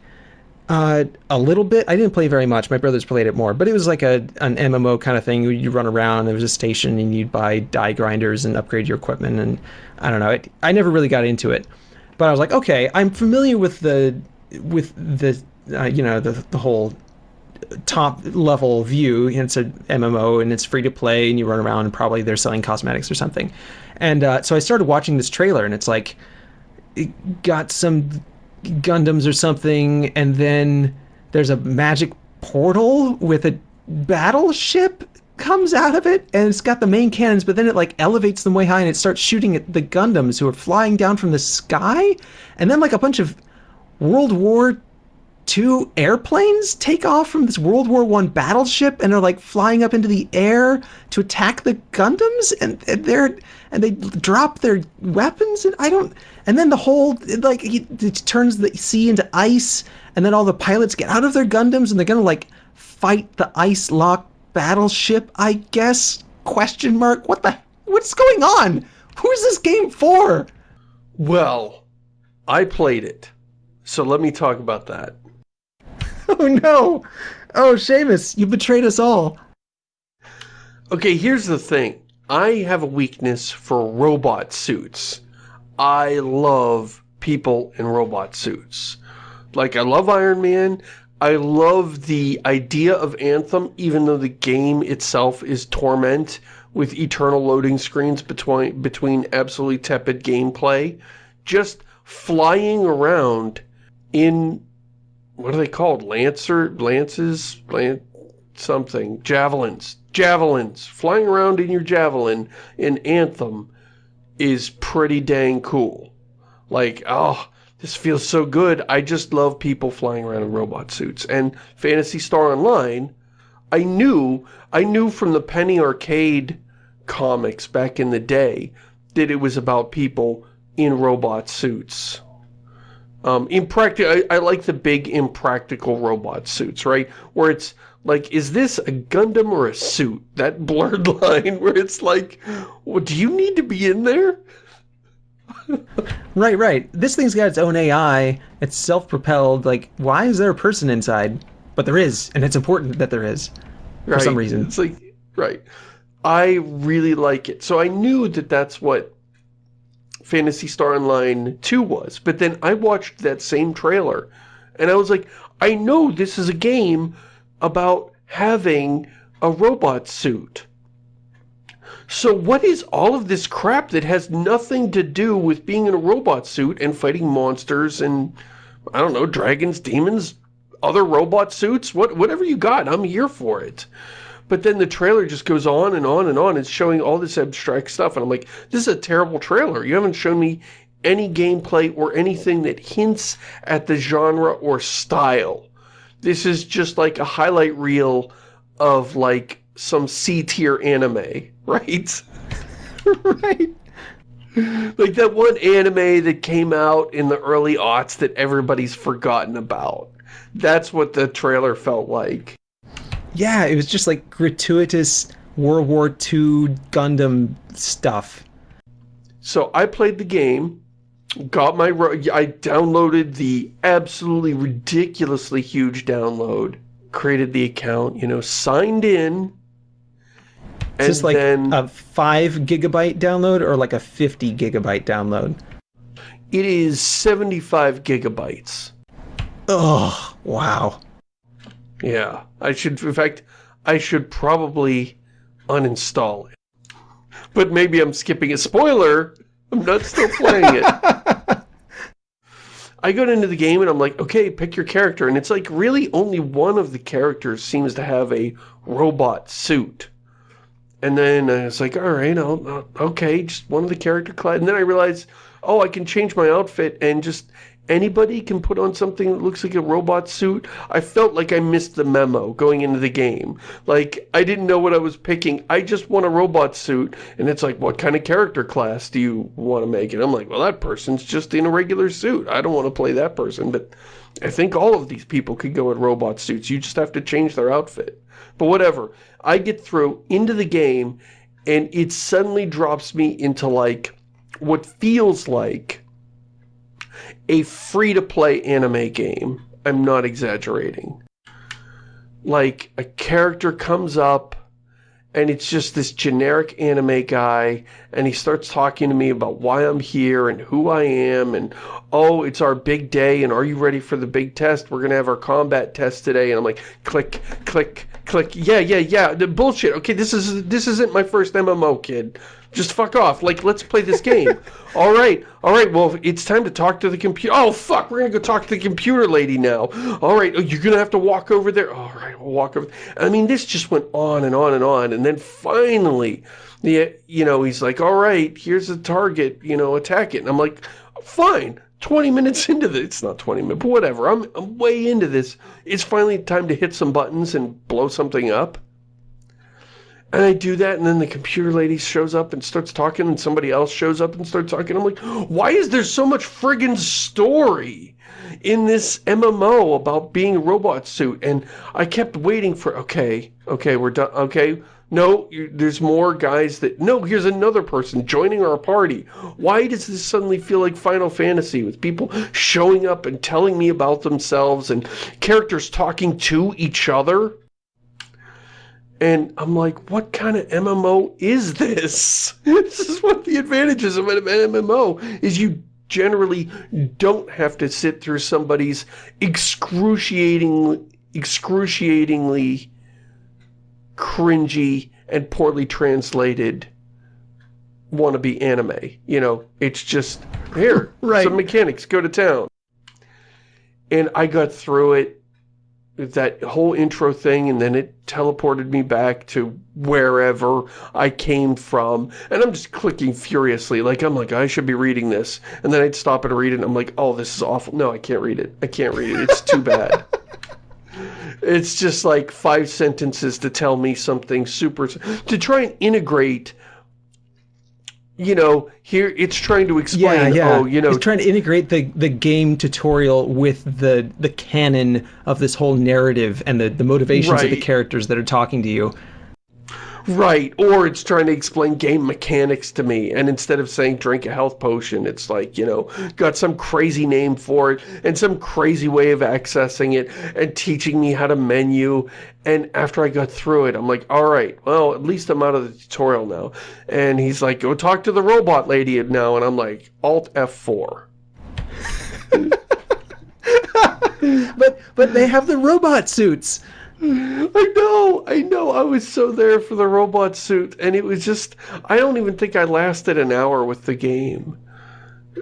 B: Uh, a little bit. I didn't play very much. My brothers played it more, but it was like a an MMO kind of thing. You run around. There was a station, and you'd buy die grinders and upgrade your equipment. And I don't know. It, I never really got into it, but I was like, okay, I'm familiar with the with the uh, you know the the whole top level view. It's a MMO and it's free to play, and you run around and probably they're selling cosmetics or something. And uh, so I started watching this trailer, and it's like it got some Gundams or something, and then there's a magic portal with a battleship comes out of it, and it's got the main cannons, but then it like elevates them way high and it starts shooting at the Gundams who are flying down from the sky, and then like a bunch of World War two airplanes take off from this World War One battleship and are like flying up into the air to attack the Gundams, and, and they're and they drop their weapons, and I don't. And then the whole like he, it turns the sea into ice, and then all the pilots get out of their Gundams, and they're gonna like fight the ice lock battleship, I guess? Question mark. What the? What's going on? Who is this game for?
A: well, I played it, so let me talk about that.
B: Oh no! Oh, Shamus, you betrayed us all.
A: Okay, here's the thing. I have a weakness for robot suits. I love people in robot suits. Like, I love Iron Man. I love the idea of Anthem, even though the game itself is torment with eternal loading screens between, between absolutely tepid gameplay. Just flying around in, what are they called? Lancer, lances, lan something, javelins, javelins, flying around in your javelin in Anthem is pretty dang cool. Like, oh, this feels so good. I just love people flying around in robot suits. And Phantasy Star Online, I knew, I knew from the Penny Arcade comics back in the day that it was about people in robot suits. Um, impractical. I, I like the big impractical robot suits, right? Where it's like, is this a Gundam or a suit? That blurred line where it's like, well, do you need to be in there?
B: Right, right. This thing's got its own AI. It's self-propelled. Like, why is there a person inside? But there is, and it's important that there is.
A: right?
B: some reason.
A: It's like, right. I really like it. So I knew that that's what Phantasy Star Online 2 was. But then I watched that same trailer, and I was like, I know this is a game about having a robot suit. So what is all of this crap that has nothing to do with being in a robot suit and fighting monsters and, I don't know, dragons, demons, other robot suits? What, whatever you got, I'm here for it. But then the trailer just goes on and on and on. It's showing all this abstract stuff. And I'm like, this is a terrible trailer. You haven't shown me any gameplay or anything that hints at the genre or style. This is just like a highlight reel of like some C-tier anime, right?
B: right.
A: like that one anime that came out in the early aughts that everybody's forgotten about. That's what the trailer felt like.
B: Yeah, it was just like gratuitous World War II Gundam stuff.
A: So I played the game, got my... I downloaded the absolutely ridiculously huge download, created the account, you know, signed in,
B: Is this like
A: then,
B: a 5 gigabyte download or like a 50 gigabyte download?
A: It is 75 gigabytes.
B: Oh, wow.
A: Yeah, I should, in fact, I should probably uninstall it. But maybe I'm skipping a spoiler. I'm not still playing it. I got into the game and I'm like, okay, pick your character. And it's like really only one of the characters seems to have a robot suit. And then I was like, all right, I'll, okay, just one of the character class. And then I realized, oh, I can change my outfit and just anybody can put on something that looks like a robot suit. I felt like I missed the memo going into the game. Like, I didn't know what I was picking. I just want a robot suit. And it's like, what kind of character class do you want to make it? I'm like, well, that person's just in a regular suit. I don't want to play that person. But I think all of these people could go in robot suits. You just have to change their outfit. But whatever. I get through into the game, and it suddenly drops me into, like, what feels like a free-to-play anime game. I'm not exaggerating. Like, a character comes up, and it's just this generic anime guy, and he starts talking to me about why I'm here, and who I am, and, oh, it's our big day, and are you ready for the big test? We're gonna have our combat test today, and I'm like, click, click, click, yeah, yeah, yeah, the bullshit, okay, this is this isn't my first MMO, kid. Just fuck off. Like, let's play this game. all right, all right, well, it's time to talk to the computer. Oh, fuck, we're gonna go talk to the computer lady now. All right, oh, you're gonna have to walk over there. All right, we'll walk over. I mean, this just went on and on and on, and then finally, the, you know, he's like, all right, here's the target, you know, attack it. And I'm like, fine. 20 minutes into this, it's not 20 minutes, but whatever, I'm, I'm way into this. It's finally time to hit some buttons and blow something up. And I do that, and then the computer lady shows up and starts talking, and somebody else shows up and starts talking. I'm like, why is there so much friggin' story in this MMO about being a robot suit? And I kept waiting for, okay, okay, we're done, okay, no, there's more guys that, no, here's another person joining our party. Why does this suddenly feel like Final Fantasy with people showing up and telling me about themselves and characters talking to each other? And I'm like, what kind of MMO is this? This is what the advantages of an MMO is you generally don't have to sit through somebody's excruciating, excruciatingly cringy and poorly translated wannabe anime. You know, it's just, here,
B: right.
A: some mechanics, go to town. And I got through it that whole intro thing and then it teleported me back to wherever I came from. And I'm just clicking furiously like I'm like I should be reading this. And then I'd stop and read it and I'm like oh this is awful. No I can't read it. I can't read it. It's too bad. It's just like five sentences to tell me something super to try and integrate you know, here it's trying to explain,
B: yeah, yeah.
A: oh, you know...
B: It's trying to integrate the, the game tutorial with the the canon of this whole narrative and the, the motivations right. of the characters that are talking to you.
A: Right, or it's trying to explain game mechanics to me, and instead of saying drink a health potion, it's like, you know, got some crazy name for it, and some crazy way of accessing it, and teaching me how to menu, and after I got through it, I'm like, alright, well, at least I'm out of the tutorial now. And he's like, go talk to the robot lady now, and I'm like, Alt F4.
B: but, but they have the robot suits!
A: I know, I know, I was so there for the robot suit, and it was just, I don't even think I lasted an hour with the game.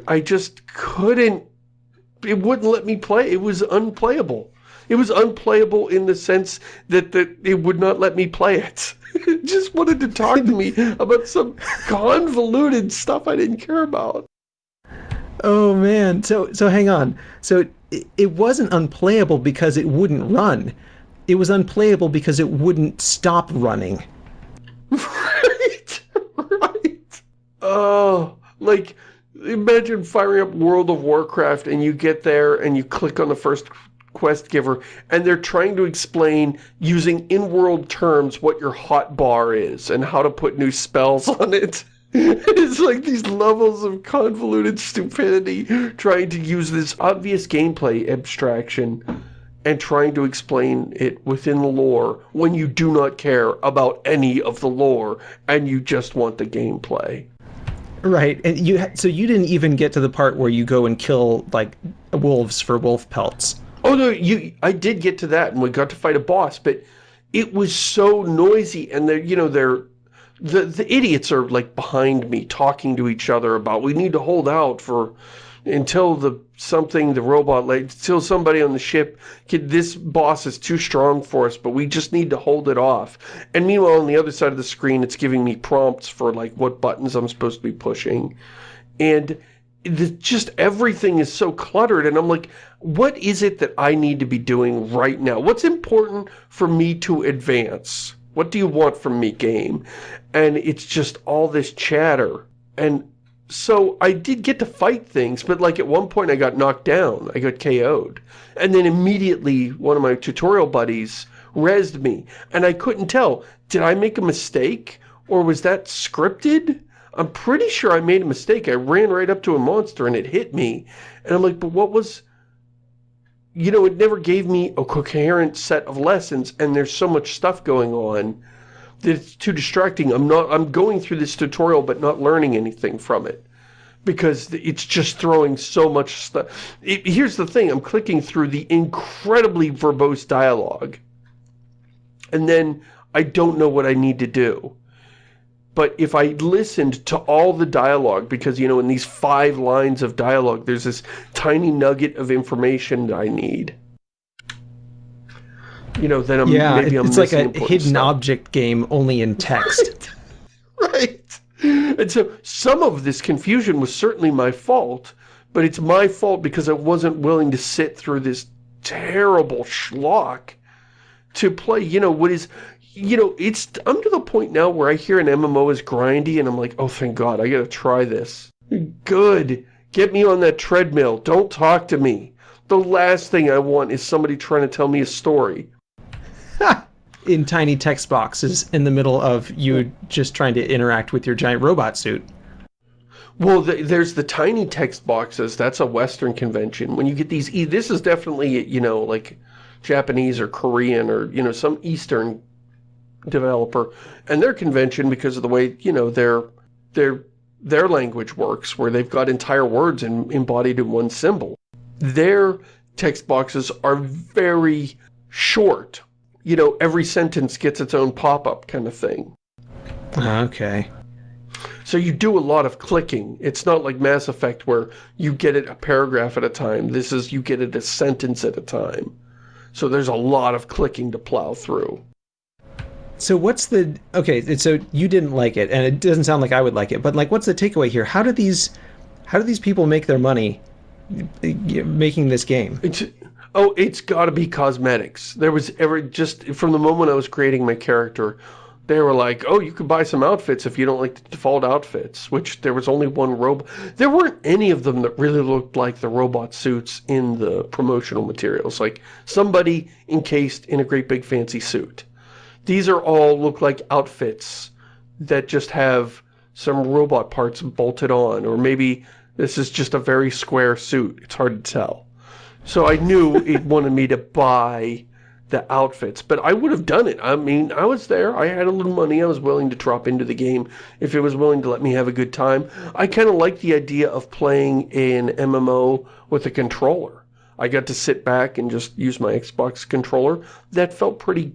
A: I just couldn't, it wouldn't let me play, it was unplayable. It was unplayable in the sense that, that it would not let me play it. it just wanted to talk to me about some convoluted stuff I didn't care about.
B: Oh man, so so hang on. So it, it wasn't unplayable because it wouldn't run it was unplayable because it wouldn't stop running.
A: Right, right. Oh, like, imagine firing up World of Warcraft and you get there and you click on the first quest giver, and they're trying to explain using in-world terms what your hot bar is and how to put new spells on it. it's like these levels of convoluted stupidity trying to use this obvious gameplay abstraction and trying to explain it within the lore when you do not care about any of the lore and you just want the gameplay.
B: Right, and you so you didn't even get to the part where you go and kill like wolves for wolf pelts.
A: Oh no, you I did get to that and we got to fight a boss, but it was so noisy and they're you know they're the the idiots are like behind me talking to each other about we need to hold out for until the something the robot like until somebody on the ship can, this boss is too strong for us but we just need to hold it off. And meanwhile on the other side of the screen it's giving me prompts for like what buttons I'm supposed to be pushing. And the, just everything is so cluttered and I'm like what is it that I need to be doing right now? What's important for me to advance? What do you want from me game? And it's just all this chatter. And so I did get to fight things, but like at one point I got knocked down. I got KO'd. And then immediately one of my tutorial buddies rezzed me. And I couldn't tell, did I make a mistake? Or was that scripted? I'm pretty sure I made a mistake. I ran right up to a monster and it hit me. And I'm like, but what was... You know, it never gave me a coherent set of lessons and there's so much stuff going on it's too distracting. I'm not, I'm going through this tutorial but not learning anything from it. Because it's just throwing so much stuff. Here's the thing, I'm clicking through the incredibly verbose dialogue. And then I don't know what I need to do. But if I listened to all the dialogue, because, you know, in these five lines of dialogue, there's this tiny nugget of information that I need you know, then I'm
B: yeah,
A: maybe I'm
B: it's like a hidden
A: stuff.
B: object game only in text.
A: right. right. And so some of this confusion was certainly my fault, but it's my fault because I wasn't willing to sit through this terrible schlock to play, you know, what is, you know, it's, I'm to the point now where I hear an MMO is grindy and I'm like, oh, thank God, I gotta try this. Good. Get me on that treadmill. Don't talk to me. The last thing I want is somebody trying to tell me a story.
B: in tiny text boxes in the middle of you just trying to interact with your giant robot suit.
A: Well, the, there's the tiny text boxes. That's a Western convention. When you get these, this is definitely, you know, like Japanese or Korean or, you know, some Eastern developer. And their convention, because of the way, you know, their, their, their language works, where they've got entire words in, embodied in one symbol. Their text boxes are very short you know, every sentence gets its own pop-up kind of thing.
B: Okay.
A: So you do a lot of clicking. It's not like Mass Effect where you get it a paragraph at a time. This is you get it a sentence at a time. So there's a lot of clicking to plow through.
B: So what's the... Okay, so you didn't like it, and it doesn't sound like I would like it, but like what's the takeaway here? How do these... How do these people make their money making this game?
A: It's, Oh, it's got to be cosmetics. There was ever just from the moment I was creating my character, they were like, oh, you could buy some outfits if you don't like the default outfits, which there was only one robot. There weren't any of them that really looked like the robot suits in the promotional materials. Like somebody encased in a great big fancy suit. These are all look like outfits that just have some robot parts bolted on, or maybe this is just a very square suit. It's hard to tell. So I knew it wanted me to buy the outfits, but I would have done it. I mean, I was there. I had a little money. I was willing to drop into the game if it was willing to let me have a good time. I kind of like the idea of playing an MMO with a controller. I got to sit back and just use my Xbox controller. That felt pretty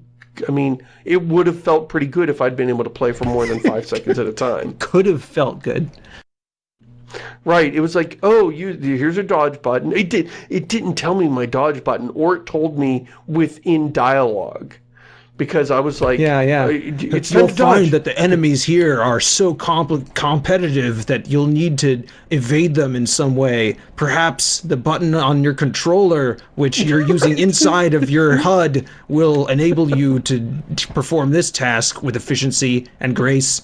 A: I mean, it would have felt pretty good if I'd been able to play for more than five seconds at a time.
B: Could have felt good.
A: Right. It was like, oh, you here's a dodge button. It did. It didn't tell me my dodge button, or it told me within dialogue, because I was like,
B: yeah, yeah.
A: Uh, it's
B: you'll find that the enemies here are so comp competitive that you'll need to evade them in some way. Perhaps the button on your controller, which you're using inside of your HUD, will enable you to, to perform this task with efficiency and grace.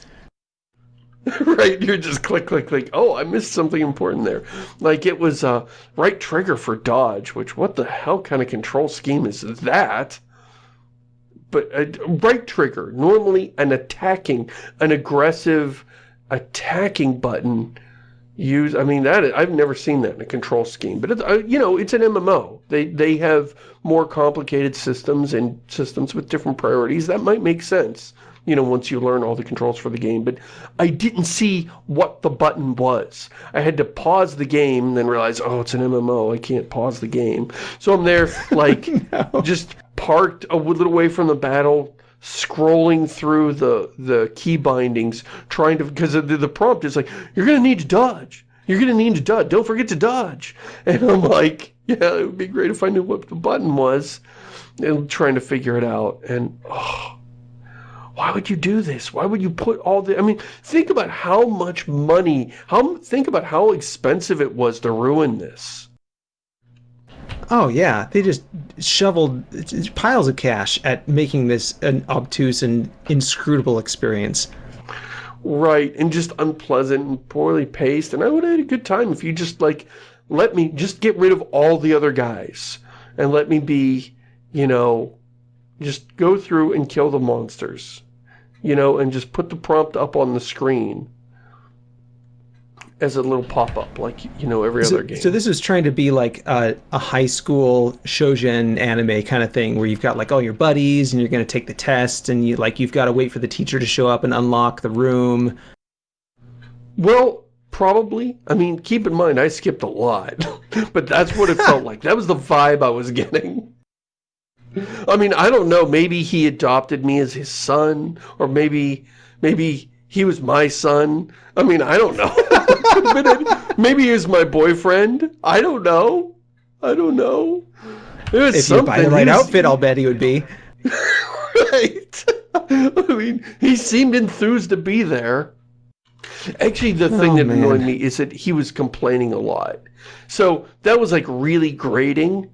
A: right, you're just click, click, click. Oh, I missed something important there. Like it was uh, right trigger for dodge, which what the hell kind of control scheme is that? But uh, right trigger, normally an attacking, an aggressive attacking button use, I mean, that I've never seen that in a control scheme. But, it, uh, you know, it's an MMO. They, they have more complicated systems and systems with different priorities. That might make sense you know, once you learn all the controls for the game. But I didn't see what the button was. I had to pause the game and then realize, oh, it's an MMO. I can't pause the game. So I'm there, like, no. just parked a little way from the battle, scrolling through the, the key bindings, trying to, because the, the prompt is like, you're going to need to dodge. You're going to need to dodge. Don't forget to dodge. And I'm like, yeah, it would be great if I knew what the button was. And trying to figure it out. And, oh, why would you do this? Why would you put all the, I mean, think about how much money, how think about how expensive it was to ruin this.
B: Oh yeah, they just shoveled piles of cash at making this an obtuse and inscrutable experience.
A: Right, and just unpleasant and poorly paced, and I would have had a good time if you just, like, let me just get rid of all the other guys, and let me be, you know, just go through and kill the monsters you know, and just put the prompt up on the screen as a little pop-up, like, you know, every
B: so,
A: other game.
B: So this is trying to be like a, a high school shoujin anime kind of thing, where you've got like all your buddies, and you're going to take the test, and you like you've got to wait for the teacher to show up and unlock the room.
A: Well, probably. I mean, keep in mind, I skipped a lot, but that's what it felt like. That was the vibe I was getting. I mean, I don't know. Maybe he adopted me as his son, or maybe, maybe he was my son. I mean, I don't know. maybe he was my boyfriend. I don't know. I don't know.
B: if something. you buy the right outfit, I'll bet he would be.
A: right. I mean, he seemed enthused to be there. Actually, the thing oh, that man. annoyed me is that he was complaining a lot. So that was like really grating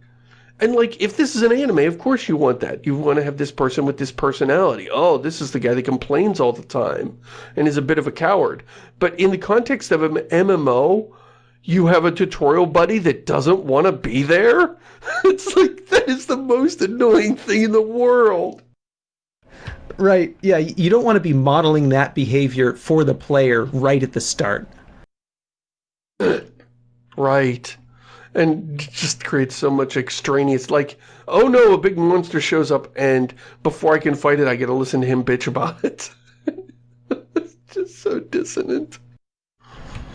A: and like, if this is an anime, of course you want that. You want to have this person with this personality. Oh, this is the guy that complains all the time and is a bit of a coward. But in the context of an MMO, you have a tutorial buddy that doesn't want to be there? it's like, that is the most annoying thing in the world.
B: Right, yeah, you don't want to be modeling that behavior for the player right at the start.
A: right and just creates so much extraneous, like, oh no, a big monster shows up, and before I can fight it, I get to listen to him bitch about it. it's just so dissonant.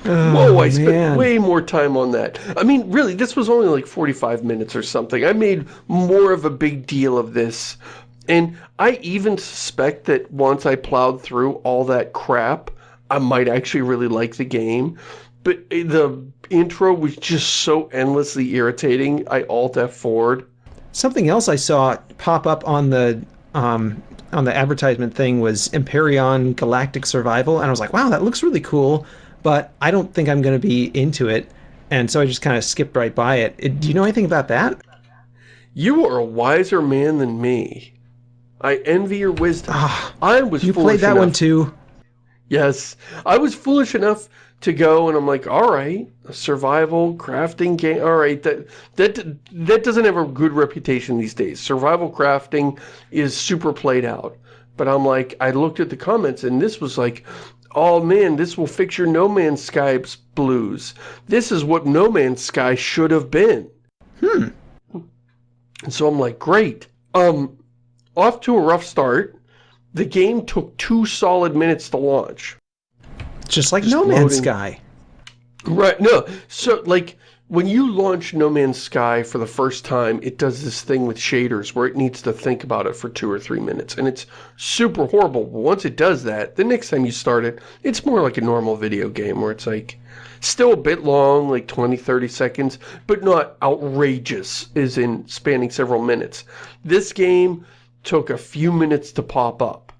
A: Oh, Whoa, I spent way more time on that. I mean, really, this was only like 45 minutes or something. I made more of a big deal of this. And I even suspect that once I plowed through all that crap, I might actually really like the game. But eh, the intro was just so endlessly irritating. I alt F forward.
B: Something else I saw pop up on the um, on the advertisement thing was Empyrion Galactic Survival, and I was like, wow, that looks really cool, but I don't think I'm going to be into it, and so I just kind of skipped right by it. it. Do you know anything about that?
A: You are a wiser man than me. I envy your wisdom. Ah, I was
B: You played that
A: enough.
B: one too?
A: Yes. I was foolish enough to go and I'm like, all right, a survival crafting game. All right, that that that doesn't have a good reputation these days. Survival crafting is super played out. But I'm like, I looked at the comments and this was like, oh man, this will fix your No Man's Sky's blues. This is what No Man's Sky should have been.
B: Hmm.
A: And so I'm like, great. Um, off to a rough start. The game took two solid minutes to launch.
B: Just like Just No Man's loading. Sky.
A: Right, no. So, like, when you launch No Man's Sky for the first time, it does this thing with shaders where it needs to think about it for two or three minutes. And it's super horrible. But once it does that, the next time you start it, it's more like a normal video game where it's like, still a bit long, like 20, 30 seconds, but not outrageous, as in spanning several minutes. This game took a few minutes to pop up.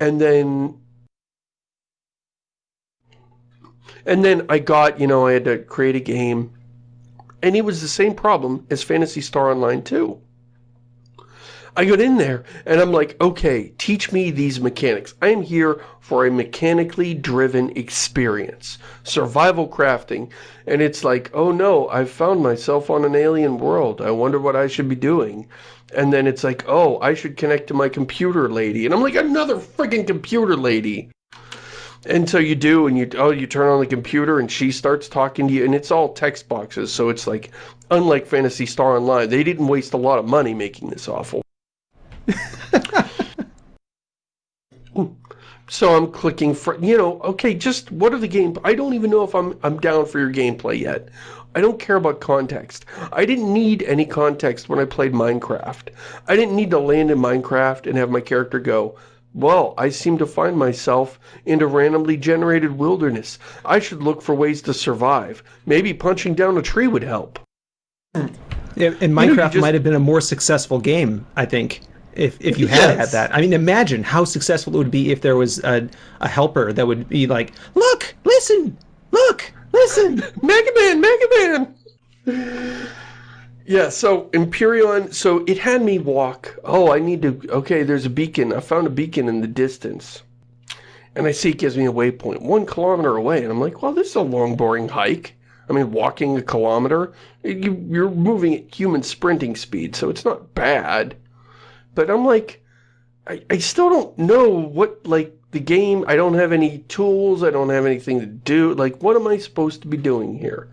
A: And then And then I got, you know, I had to create a game. And it was the same problem as Phantasy Star Online 2. I got in there and I'm like, okay, teach me these mechanics. I am here for a mechanically driven experience. Survival crafting. And it's like, oh no, I've found myself on an alien world. I wonder what I should be doing. And then it's like, oh, I should connect to my computer lady. And I'm like, another freaking computer lady. And so you do, and you oh, you turn on the computer, and she starts talking to you, and it's all text boxes, so it's like, unlike Phantasy Star Online, they didn't waste a lot of money making this awful. so I'm clicking for, you know, okay, just what are the game, I don't even know if I'm, I'm down for your gameplay yet. I don't care about context. I didn't need any context when I played Minecraft. I didn't need to land in Minecraft and have my character go, well, I seem to find myself in a randomly generated wilderness. I should look for ways to survive. Maybe punching down a tree would help.
B: Yeah, and Minecraft you know, just... might have been a more successful game, I think, if, if you had yes. had that. I mean, imagine how successful it would be if there was a, a helper that would be like, look, listen, look, listen,
A: Mega Man, Mega Man! Yeah, so Empyrion, so it had me walk. Oh, I need to, okay, there's a beacon. I found a beacon in the distance. And I see it gives me a waypoint, one kilometer away. And I'm like, well, this is a long, boring hike. I mean, walking a kilometer, you, you're moving at human sprinting speed, so it's not bad. But I'm like, I, I still don't know what, like, the game, I don't have any tools, I don't have anything to do. Like, what am I supposed to be doing here?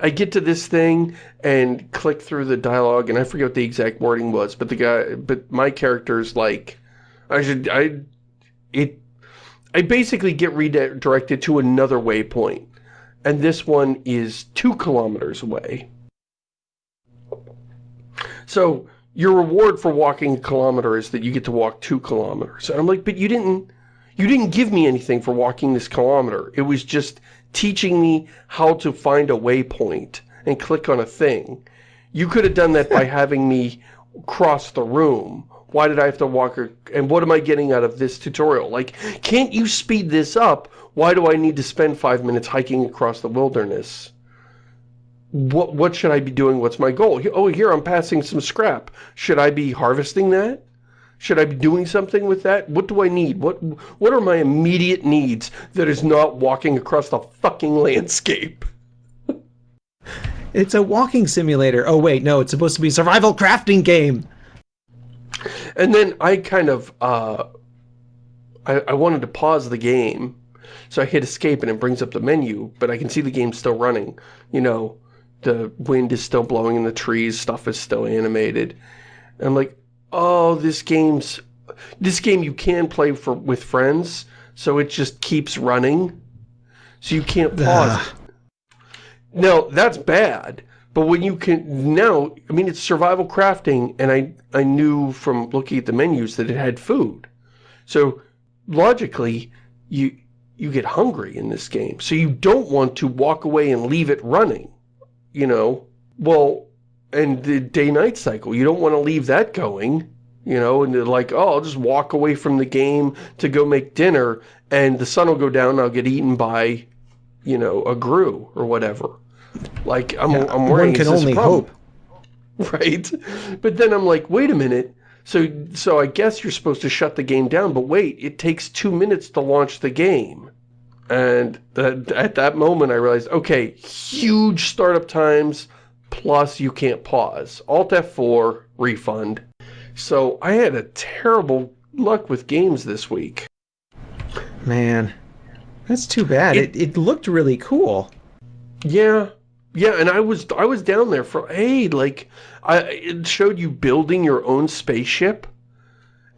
A: I get to this thing and click through the dialogue, and I forget what the exact wording was, but the guy, but my character's like, I should, I, it, I basically get redirected to another waypoint, and this one is two kilometers away. So, your reward for walking a kilometer is that you get to walk two kilometers. And I'm like, but you didn't, you didn't give me anything for walking this kilometer. It was just teaching me how to find a waypoint and click on a thing. You could have done that by having me cross the room. Why did I have to walk, and what am I getting out of this tutorial? Like, can't you speed this up? Why do I need to spend five minutes hiking across the wilderness? What, what should I be doing? What's my goal? Oh, here, I'm passing some scrap. Should I be harvesting that? Should I be doing something with that? What do I need? What what are my immediate needs that is not walking across the fucking landscape?
B: it's a walking simulator. Oh wait, no, it's supposed to be a survival crafting game.
A: And then I kind of uh I, I wanted to pause the game. So I hit escape and it brings up the menu, but I can see the game still running. You know, the wind is still blowing in the trees, stuff is still animated. And I'm like, oh, this game's, this game you can play for with friends, so it just keeps running. So you can't pause Now, that's bad. But when you can, now, I mean, it's survival crafting, and I, I knew from looking at the menus that it had food. So, logically, you, you get hungry in this game. So you don't want to walk away and leave it running, you know? Well, and the day-night cycle. You don't want to leave that going, you know, and like, oh, I'll just walk away from the game to go make dinner, and the sun will go down, and I'll get eaten by, you know, a grue or whatever. Like, I'm, yeah, I'm worrying,
B: One can only hope.
A: Right? But then I'm like, wait a minute. So, so I guess you're supposed to shut the game down, but wait, it takes two minutes to launch the game. And that, at that moment, I realized, okay, huge startup times, plus you can't pause. Alt F4, refund. So I had a terrible luck with games this week.
B: Man, that's too bad. It, it, it looked really cool.
A: Yeah, yeah, and I was I was down there for hey, like I it showed you building your own spaceship,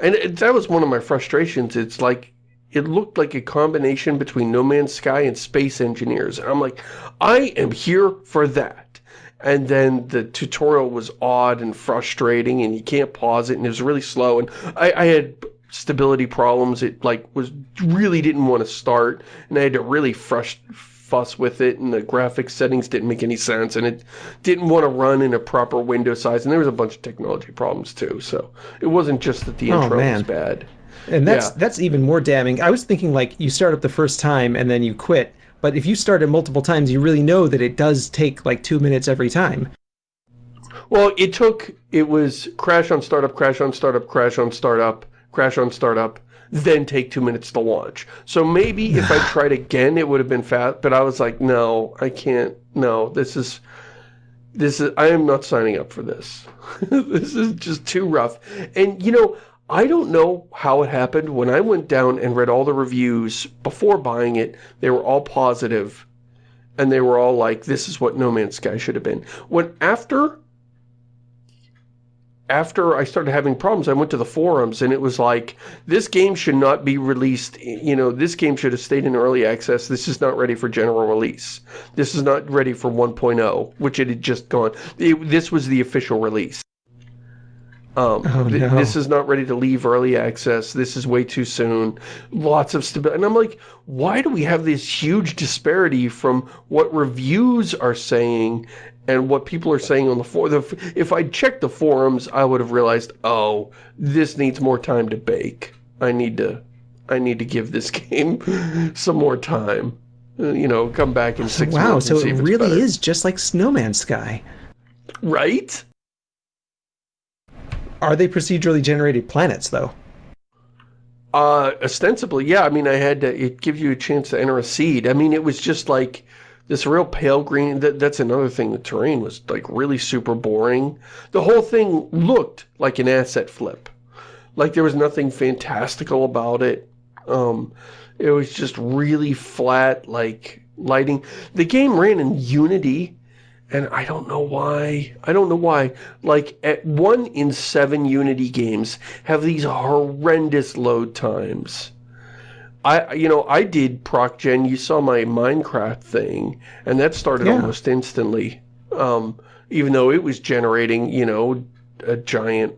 A: and it, that was one of my frustrations. It's like it looked like a combination between No Man's Sky and Space Engineers, and I'm like, I am here for that and then the tutorial was odd and frustrating and you can't pause it and it was really slow. And I, I had stability problems. It like was really didn't want to start and I had to really frust fuss with it and the graphics settings didn't make any sense and it didn't want to run in a proper window size. And there was a bunch of technology problems too. So it wasn't just that the oh, intro oh, was bad.
B: And that's yeah. that's even more damning. I was thinking like you start up the first time and then you quit but if you start it multiple times, you really know that it does take like two minutes every time.
A: Well, it took, it was crash on startup, crash on startup, crash on startup, crash on startup, then take two minutes to launch. So maybe if I tried again, it would have been fast, but I was like, no, I can't, no, this is, this is, I am not signing up for this. this is just too rough. And, you know, I don't know how it happened. When I went down and read all the reviews before buying it, they were all positive, and they were all like, this is what No Man's Sky should have been. When after after I started having problems, I went to the forums and it was like, this game should not be released, you know, this game should have stayed in early access. This is not ready for general release. This is not ready for 1.0, which it had just gone. It, this was the official release. Um,
B: Oh,
A: th-
B: no.
A: This is not ready to leave early access. This is way too soon. Lots of stability. And I'm like, why do we have this huge disparity from what reviews are saying and what people are saying on the forum? If I'd checked the forums, I would have realized, oh, this needs more time to bake. I need to, I need to give this game some more time. Uh, You know, come back in six
B: wow,
A: months
B: so
A: and see
B: it really
A: better.
B: is just like No Man's Sky.
A: Right?
B: Are they procedurally generated planets, though?
A: Uh, ostensibly, yeah. I mean, I had to, it gives you a chance to enter a seed. I mean, it was just like this real pale green. That, that's another thing. The terrain was like really super boring. The whole thing looked like an asset flip. Like there was nothing fantastical about it. Um, it was just really flat, like lighting. The game ran in Unity, and I don't know why. I don't know why. Like, at one in seven Unity games have these horrendous load times. I, you know, I did ProcGen. You saw my Minecraft thing, and that started
B: Yeah.
A: almost instantly. Um, even though it was generating, you know, a giant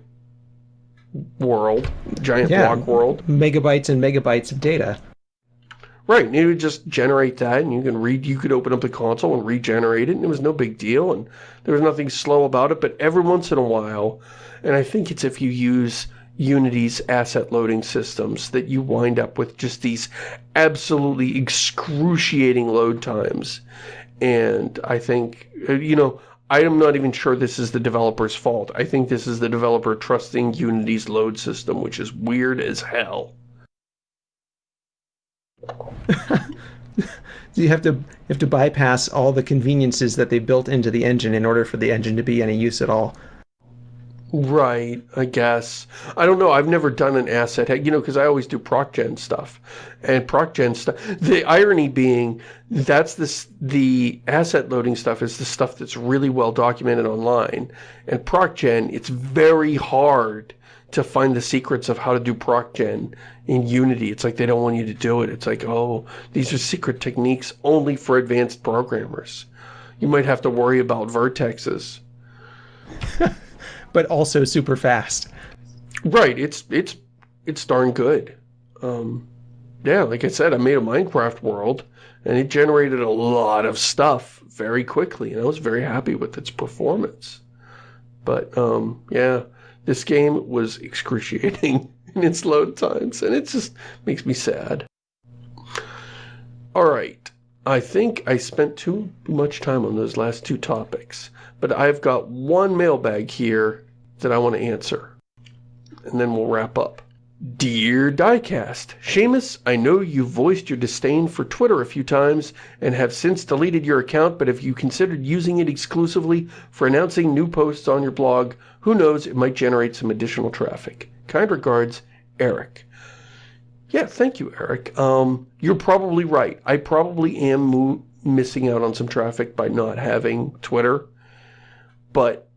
A: world, giant
B: Yeah.
A: block world.
B: Megabytes and megabytes of data.
A: Right, and it would just generate that, and you can read. You could open up the console and regenerate it, and it was no big deal, and there was nothing slow about it. But every once in a while, and I think it's if you use Unity's asset loading systems that you wind up with just these absolutely excruciating load times. And I think, uh, you know, I am not even sure this is the developer's fault. I think this is the developer trusting Unity's load system, which is weird as hell.
B: You have to you have to bypass all the conveniences that they built into the engine in order for the engine to be any use at all.
A: Right, I guess. I don't know. I've never done an asset, you know, because I always do ProcGen stuff. And ProcGen stuff, the irony being, that's this, the asset loading stuff is the stuff that's really well documented online. And ProcGen, it's very hard to find the secrets of how to do ProcGen in Unity. It's like they don't want you to do it. It's like, oh, these are secret techniques only for advanced programmers. You might have to worry about vertexes.
B: But also super fast.
A: Right, it's it's it's darn good. Um, yeah, like I said, I made a Minecraft world, and it generated a lot of stuff very quickly, and I was very happy with its performance. But um, yeah, this game was excruciating in its load times, and it just makes me sad. All right, I think I spent too much time on those last two topics, but I've got one mailbag here that I want to answer and then we'll wrap up. Dear Diecast, Shamus, I know you've voiced your disdain for Twitter a few times and have since deleted your account, but if you considered using it exclusively for announcing new posts on your blog, who knows, it might generate some additional traffic. Kind regards, Eric. Yeah, thank you, Eric. Um, you're probably right. I probably am missing out on some traffic by not having Twitter, but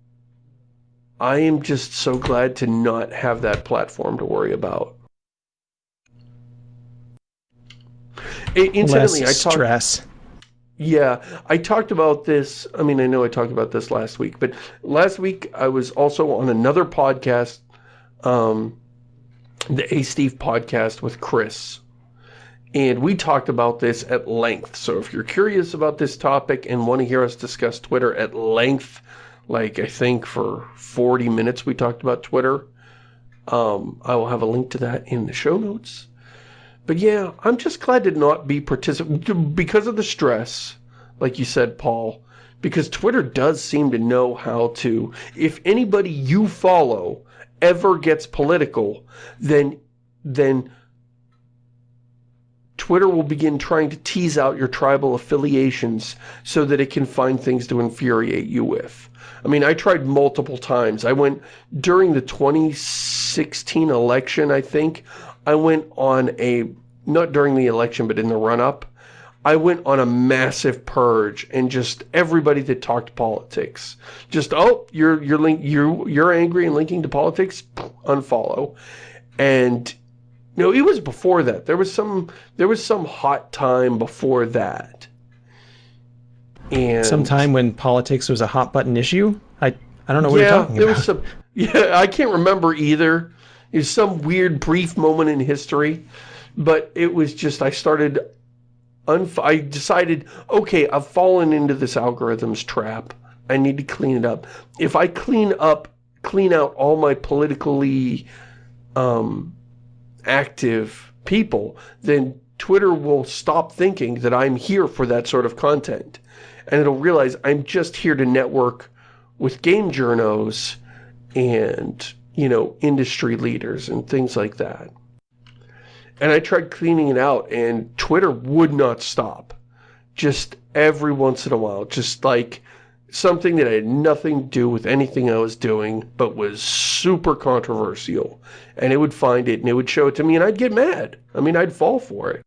A: I am just so glad to not have that platform to worry about. I- Incidentally, I
B: Less
A: talked.
B: stress.
A: Yeah, I talked about this. I mean, I know I talked about this last week, but last week I was also on another podcast, um, the A Steve podcast with Chris. And we talked about this at length. So if you're curious about this topic and want to hear us discuss Twitter at length, like I think for 40 minutes we talked about Twitter, um, I will have a link to that in the show notes. But yeah, I'm just glad to not be particip because of the stress, like you said, Paul, Because Twitter does seem to know how to, if anybody you follow ever gets political, then, then Twitter will begin trying to tease out your tribal affiliations so that it can find things to infuriate you with. I mean, I tried multiple times. I went, during the 2016 election, I think, I went on a, not during the election, but in the run-up, I went on a massive purge and just everybody that talked politics. Just, oh, you're, you're, link, you're, you're angry and linking to politics? Unfollow. And, you know, it was before that. There was some, there was some hot time before that.
B: And some time when politics was a hot button issue? I, I don't know what yeah, you're talking
A: there
B: about.
A: Was some, yeah, I can't remember either. It was some weird brief moment in history. But it was just, I started I decided, okay, I've fallen into this algorithms trap. I need to clean it up. If I clean up, clean out all my politically um, active people, then Twitter will stop thinking that I'm here for that sort of content. And it'll realize I'm just here to network with game journos and, you know, industry leaders and things like that. And I tried cleaning it out, and Twitter would not stop. Just every once in a while, just like something that had nothing to do with anything I was doing, but was super controversial. And it would find it, and it would show it to me, and I'd get mad. I mean, I'd fall for it.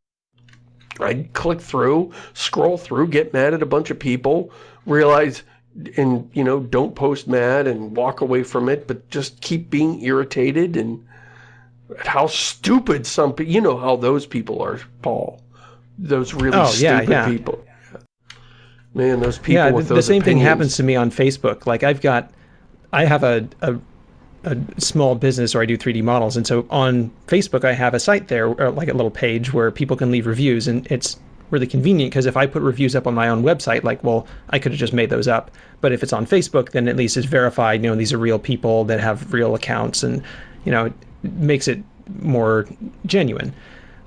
A: I'd click through, scroll through, get mad at a bunch of people, realize, and, you know, don't post mad and walk away from it, but just keep being irritated and how stupid some people, you know how those people are, Paul. Those really oh, stupid yeah, yeah. people. Man, those people yeah, with the,
B: those
A: the same
B: opinions. thing happens to me on Facebook. Like I've got, I have a, a, a small business where I do 3D models. And so on Facebook, I have a site there, like a little page where people can leave reviews. And it's really convenient because if I put reviews up on my own website, like, well, I could have just made those up. But if it's on Facebook, then at least it's verified, you know, these are real people that have real accounts and, you know, makes it more genuine.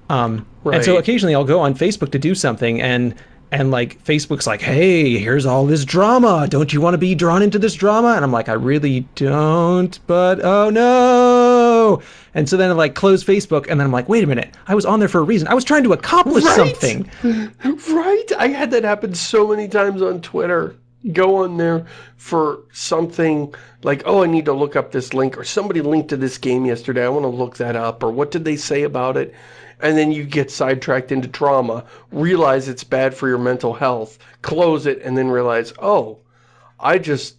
B: Um, right. And so occasionally I'll go on Facebook to do something and and like Facebook's like, hey, here's all this drama. Don't you want to be drawn into this drama? And I'm like, I really don't, but oh no. And so then I like close Facebook and then I'm like, wait a minute, I was on there for a reason. I was trying to accomplish right? something.
A: Right? I had that happen so many times on Twitter go on there for something like, oh, I need to look up this link, or somebody linked to this game yesterday, I want to look that up, or what did they say about it? And then you get sidetracked into trauma, realize it's bad for your mental health, close it, and then realize, oh, I just,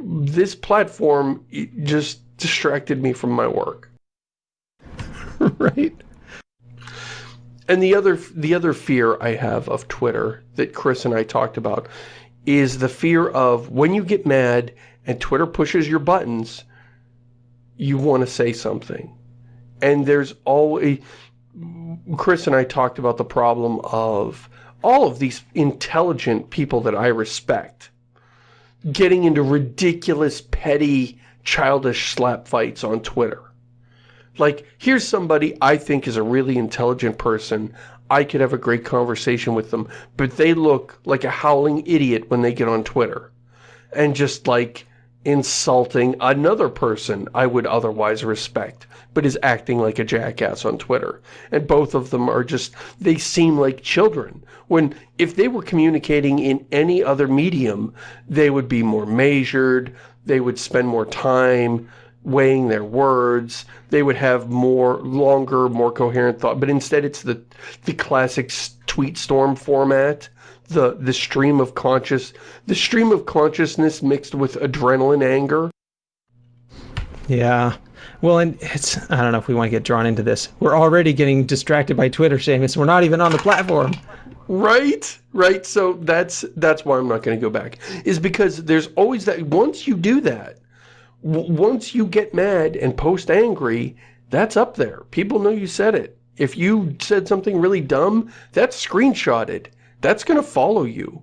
A: this platform just distracted me from my work.
B: right?
A: And the other the other fear I have of Twitter that Chris and I talked about is the fear of when you get mad and Twitter pushes your buttons, you want to say something. And there's always... Chris and I talked about the problem of all of these intelligent people that I respect getting into ridiculous, petty, childish slap fights on Twitter. Like, here's somebody I think is a really intelligent person. I could have a great conversation with them, but they look like a howling idiot when they get on Twitter. And just like insulting another person I would otherwise respect, but is acting like a jackass on Twitter. And both of them are just, they seem like children. When, if they were communicating in any other medium, they would be more measured, they would spend more time, weighing their words. They would have more longer, more coherent thought. But instead, it's the the classic tweet storm format. The the stream of conscious the stream of consciousness mixed with adrenaline anger.
B: Yeah. Well, and it's, I don't know if we want to get drawn into this. We're already getting distracted by Twitter, Shamus. We're not even on the platform.
A: Right, right. So that's, that's why I'm not going to go back. Is because there's always that, once you do that, once you get mad and post angry, that's up there. People know you said it. If you said something really dumb, that's screenshotted. That's going to follow you.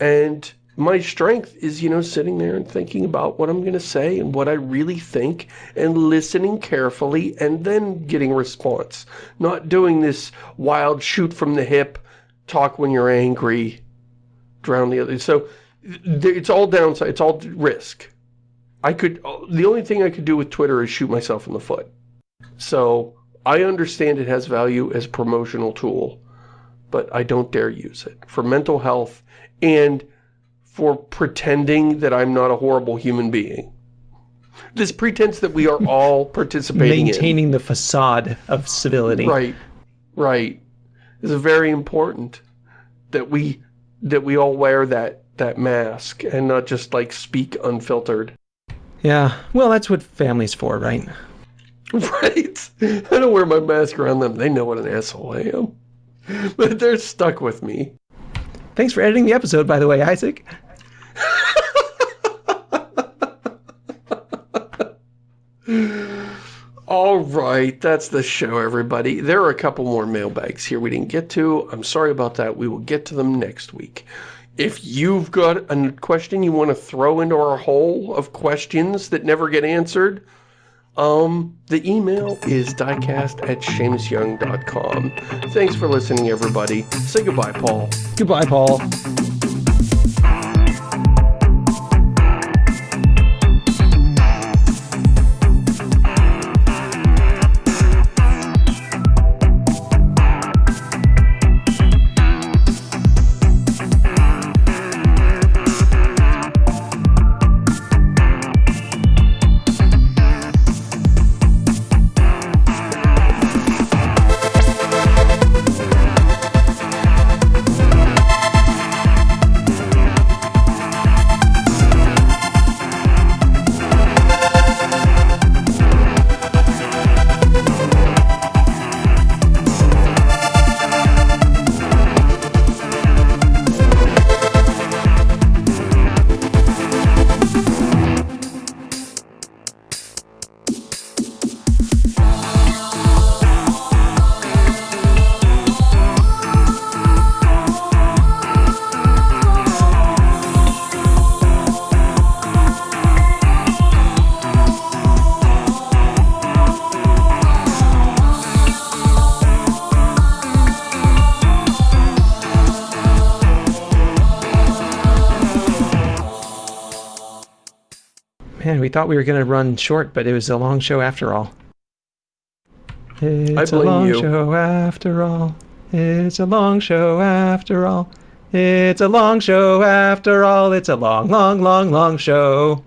A: And my strength is, you know, sitting there and thinking about what I'm going to say and what I really think and listening carefully and then getting response. Not doing this wild shoot from the hip, talk when you're angry, drown the other. So it's all downside. It's all risk. I could, the only thing I could do with Twitter is shoot myself in the foot. So I understand it has value as a promotional tool, but I don't dare use it for mental health and for pretending that I'm not a horrible human being. This pretense that we are all participating in
B: Maintaining
A: in.
B: the facade of civility.
A: Right, right. It's very important that we that we all wear that that mask and not just like speak unfiltered.
B: Yeah, well, that's what family's for, right?
A: Right. I don't wear my mask around them. They know what an asshole I am. But they're stuck with me.
B: Thanks for editing the episode, by the way, Isaac.
A: All right, that's the show, everybody. There are a couple more mailbags here we didn't get to. I'm sorry about that. We will get to them next week. If you've got a question you want to throw into our hole of questions that never get answered, um, the email is diecast at ShamusYoung.com. Thanks for listening, everybody. Say goodbye, Paul.
B: Goodbye, Paul. We thought we were going to run short, but it was a long show after all. It's a long
A: you.
B: show after all. It's a long show after all. It's a long show after all. It's a long, long, long, long show.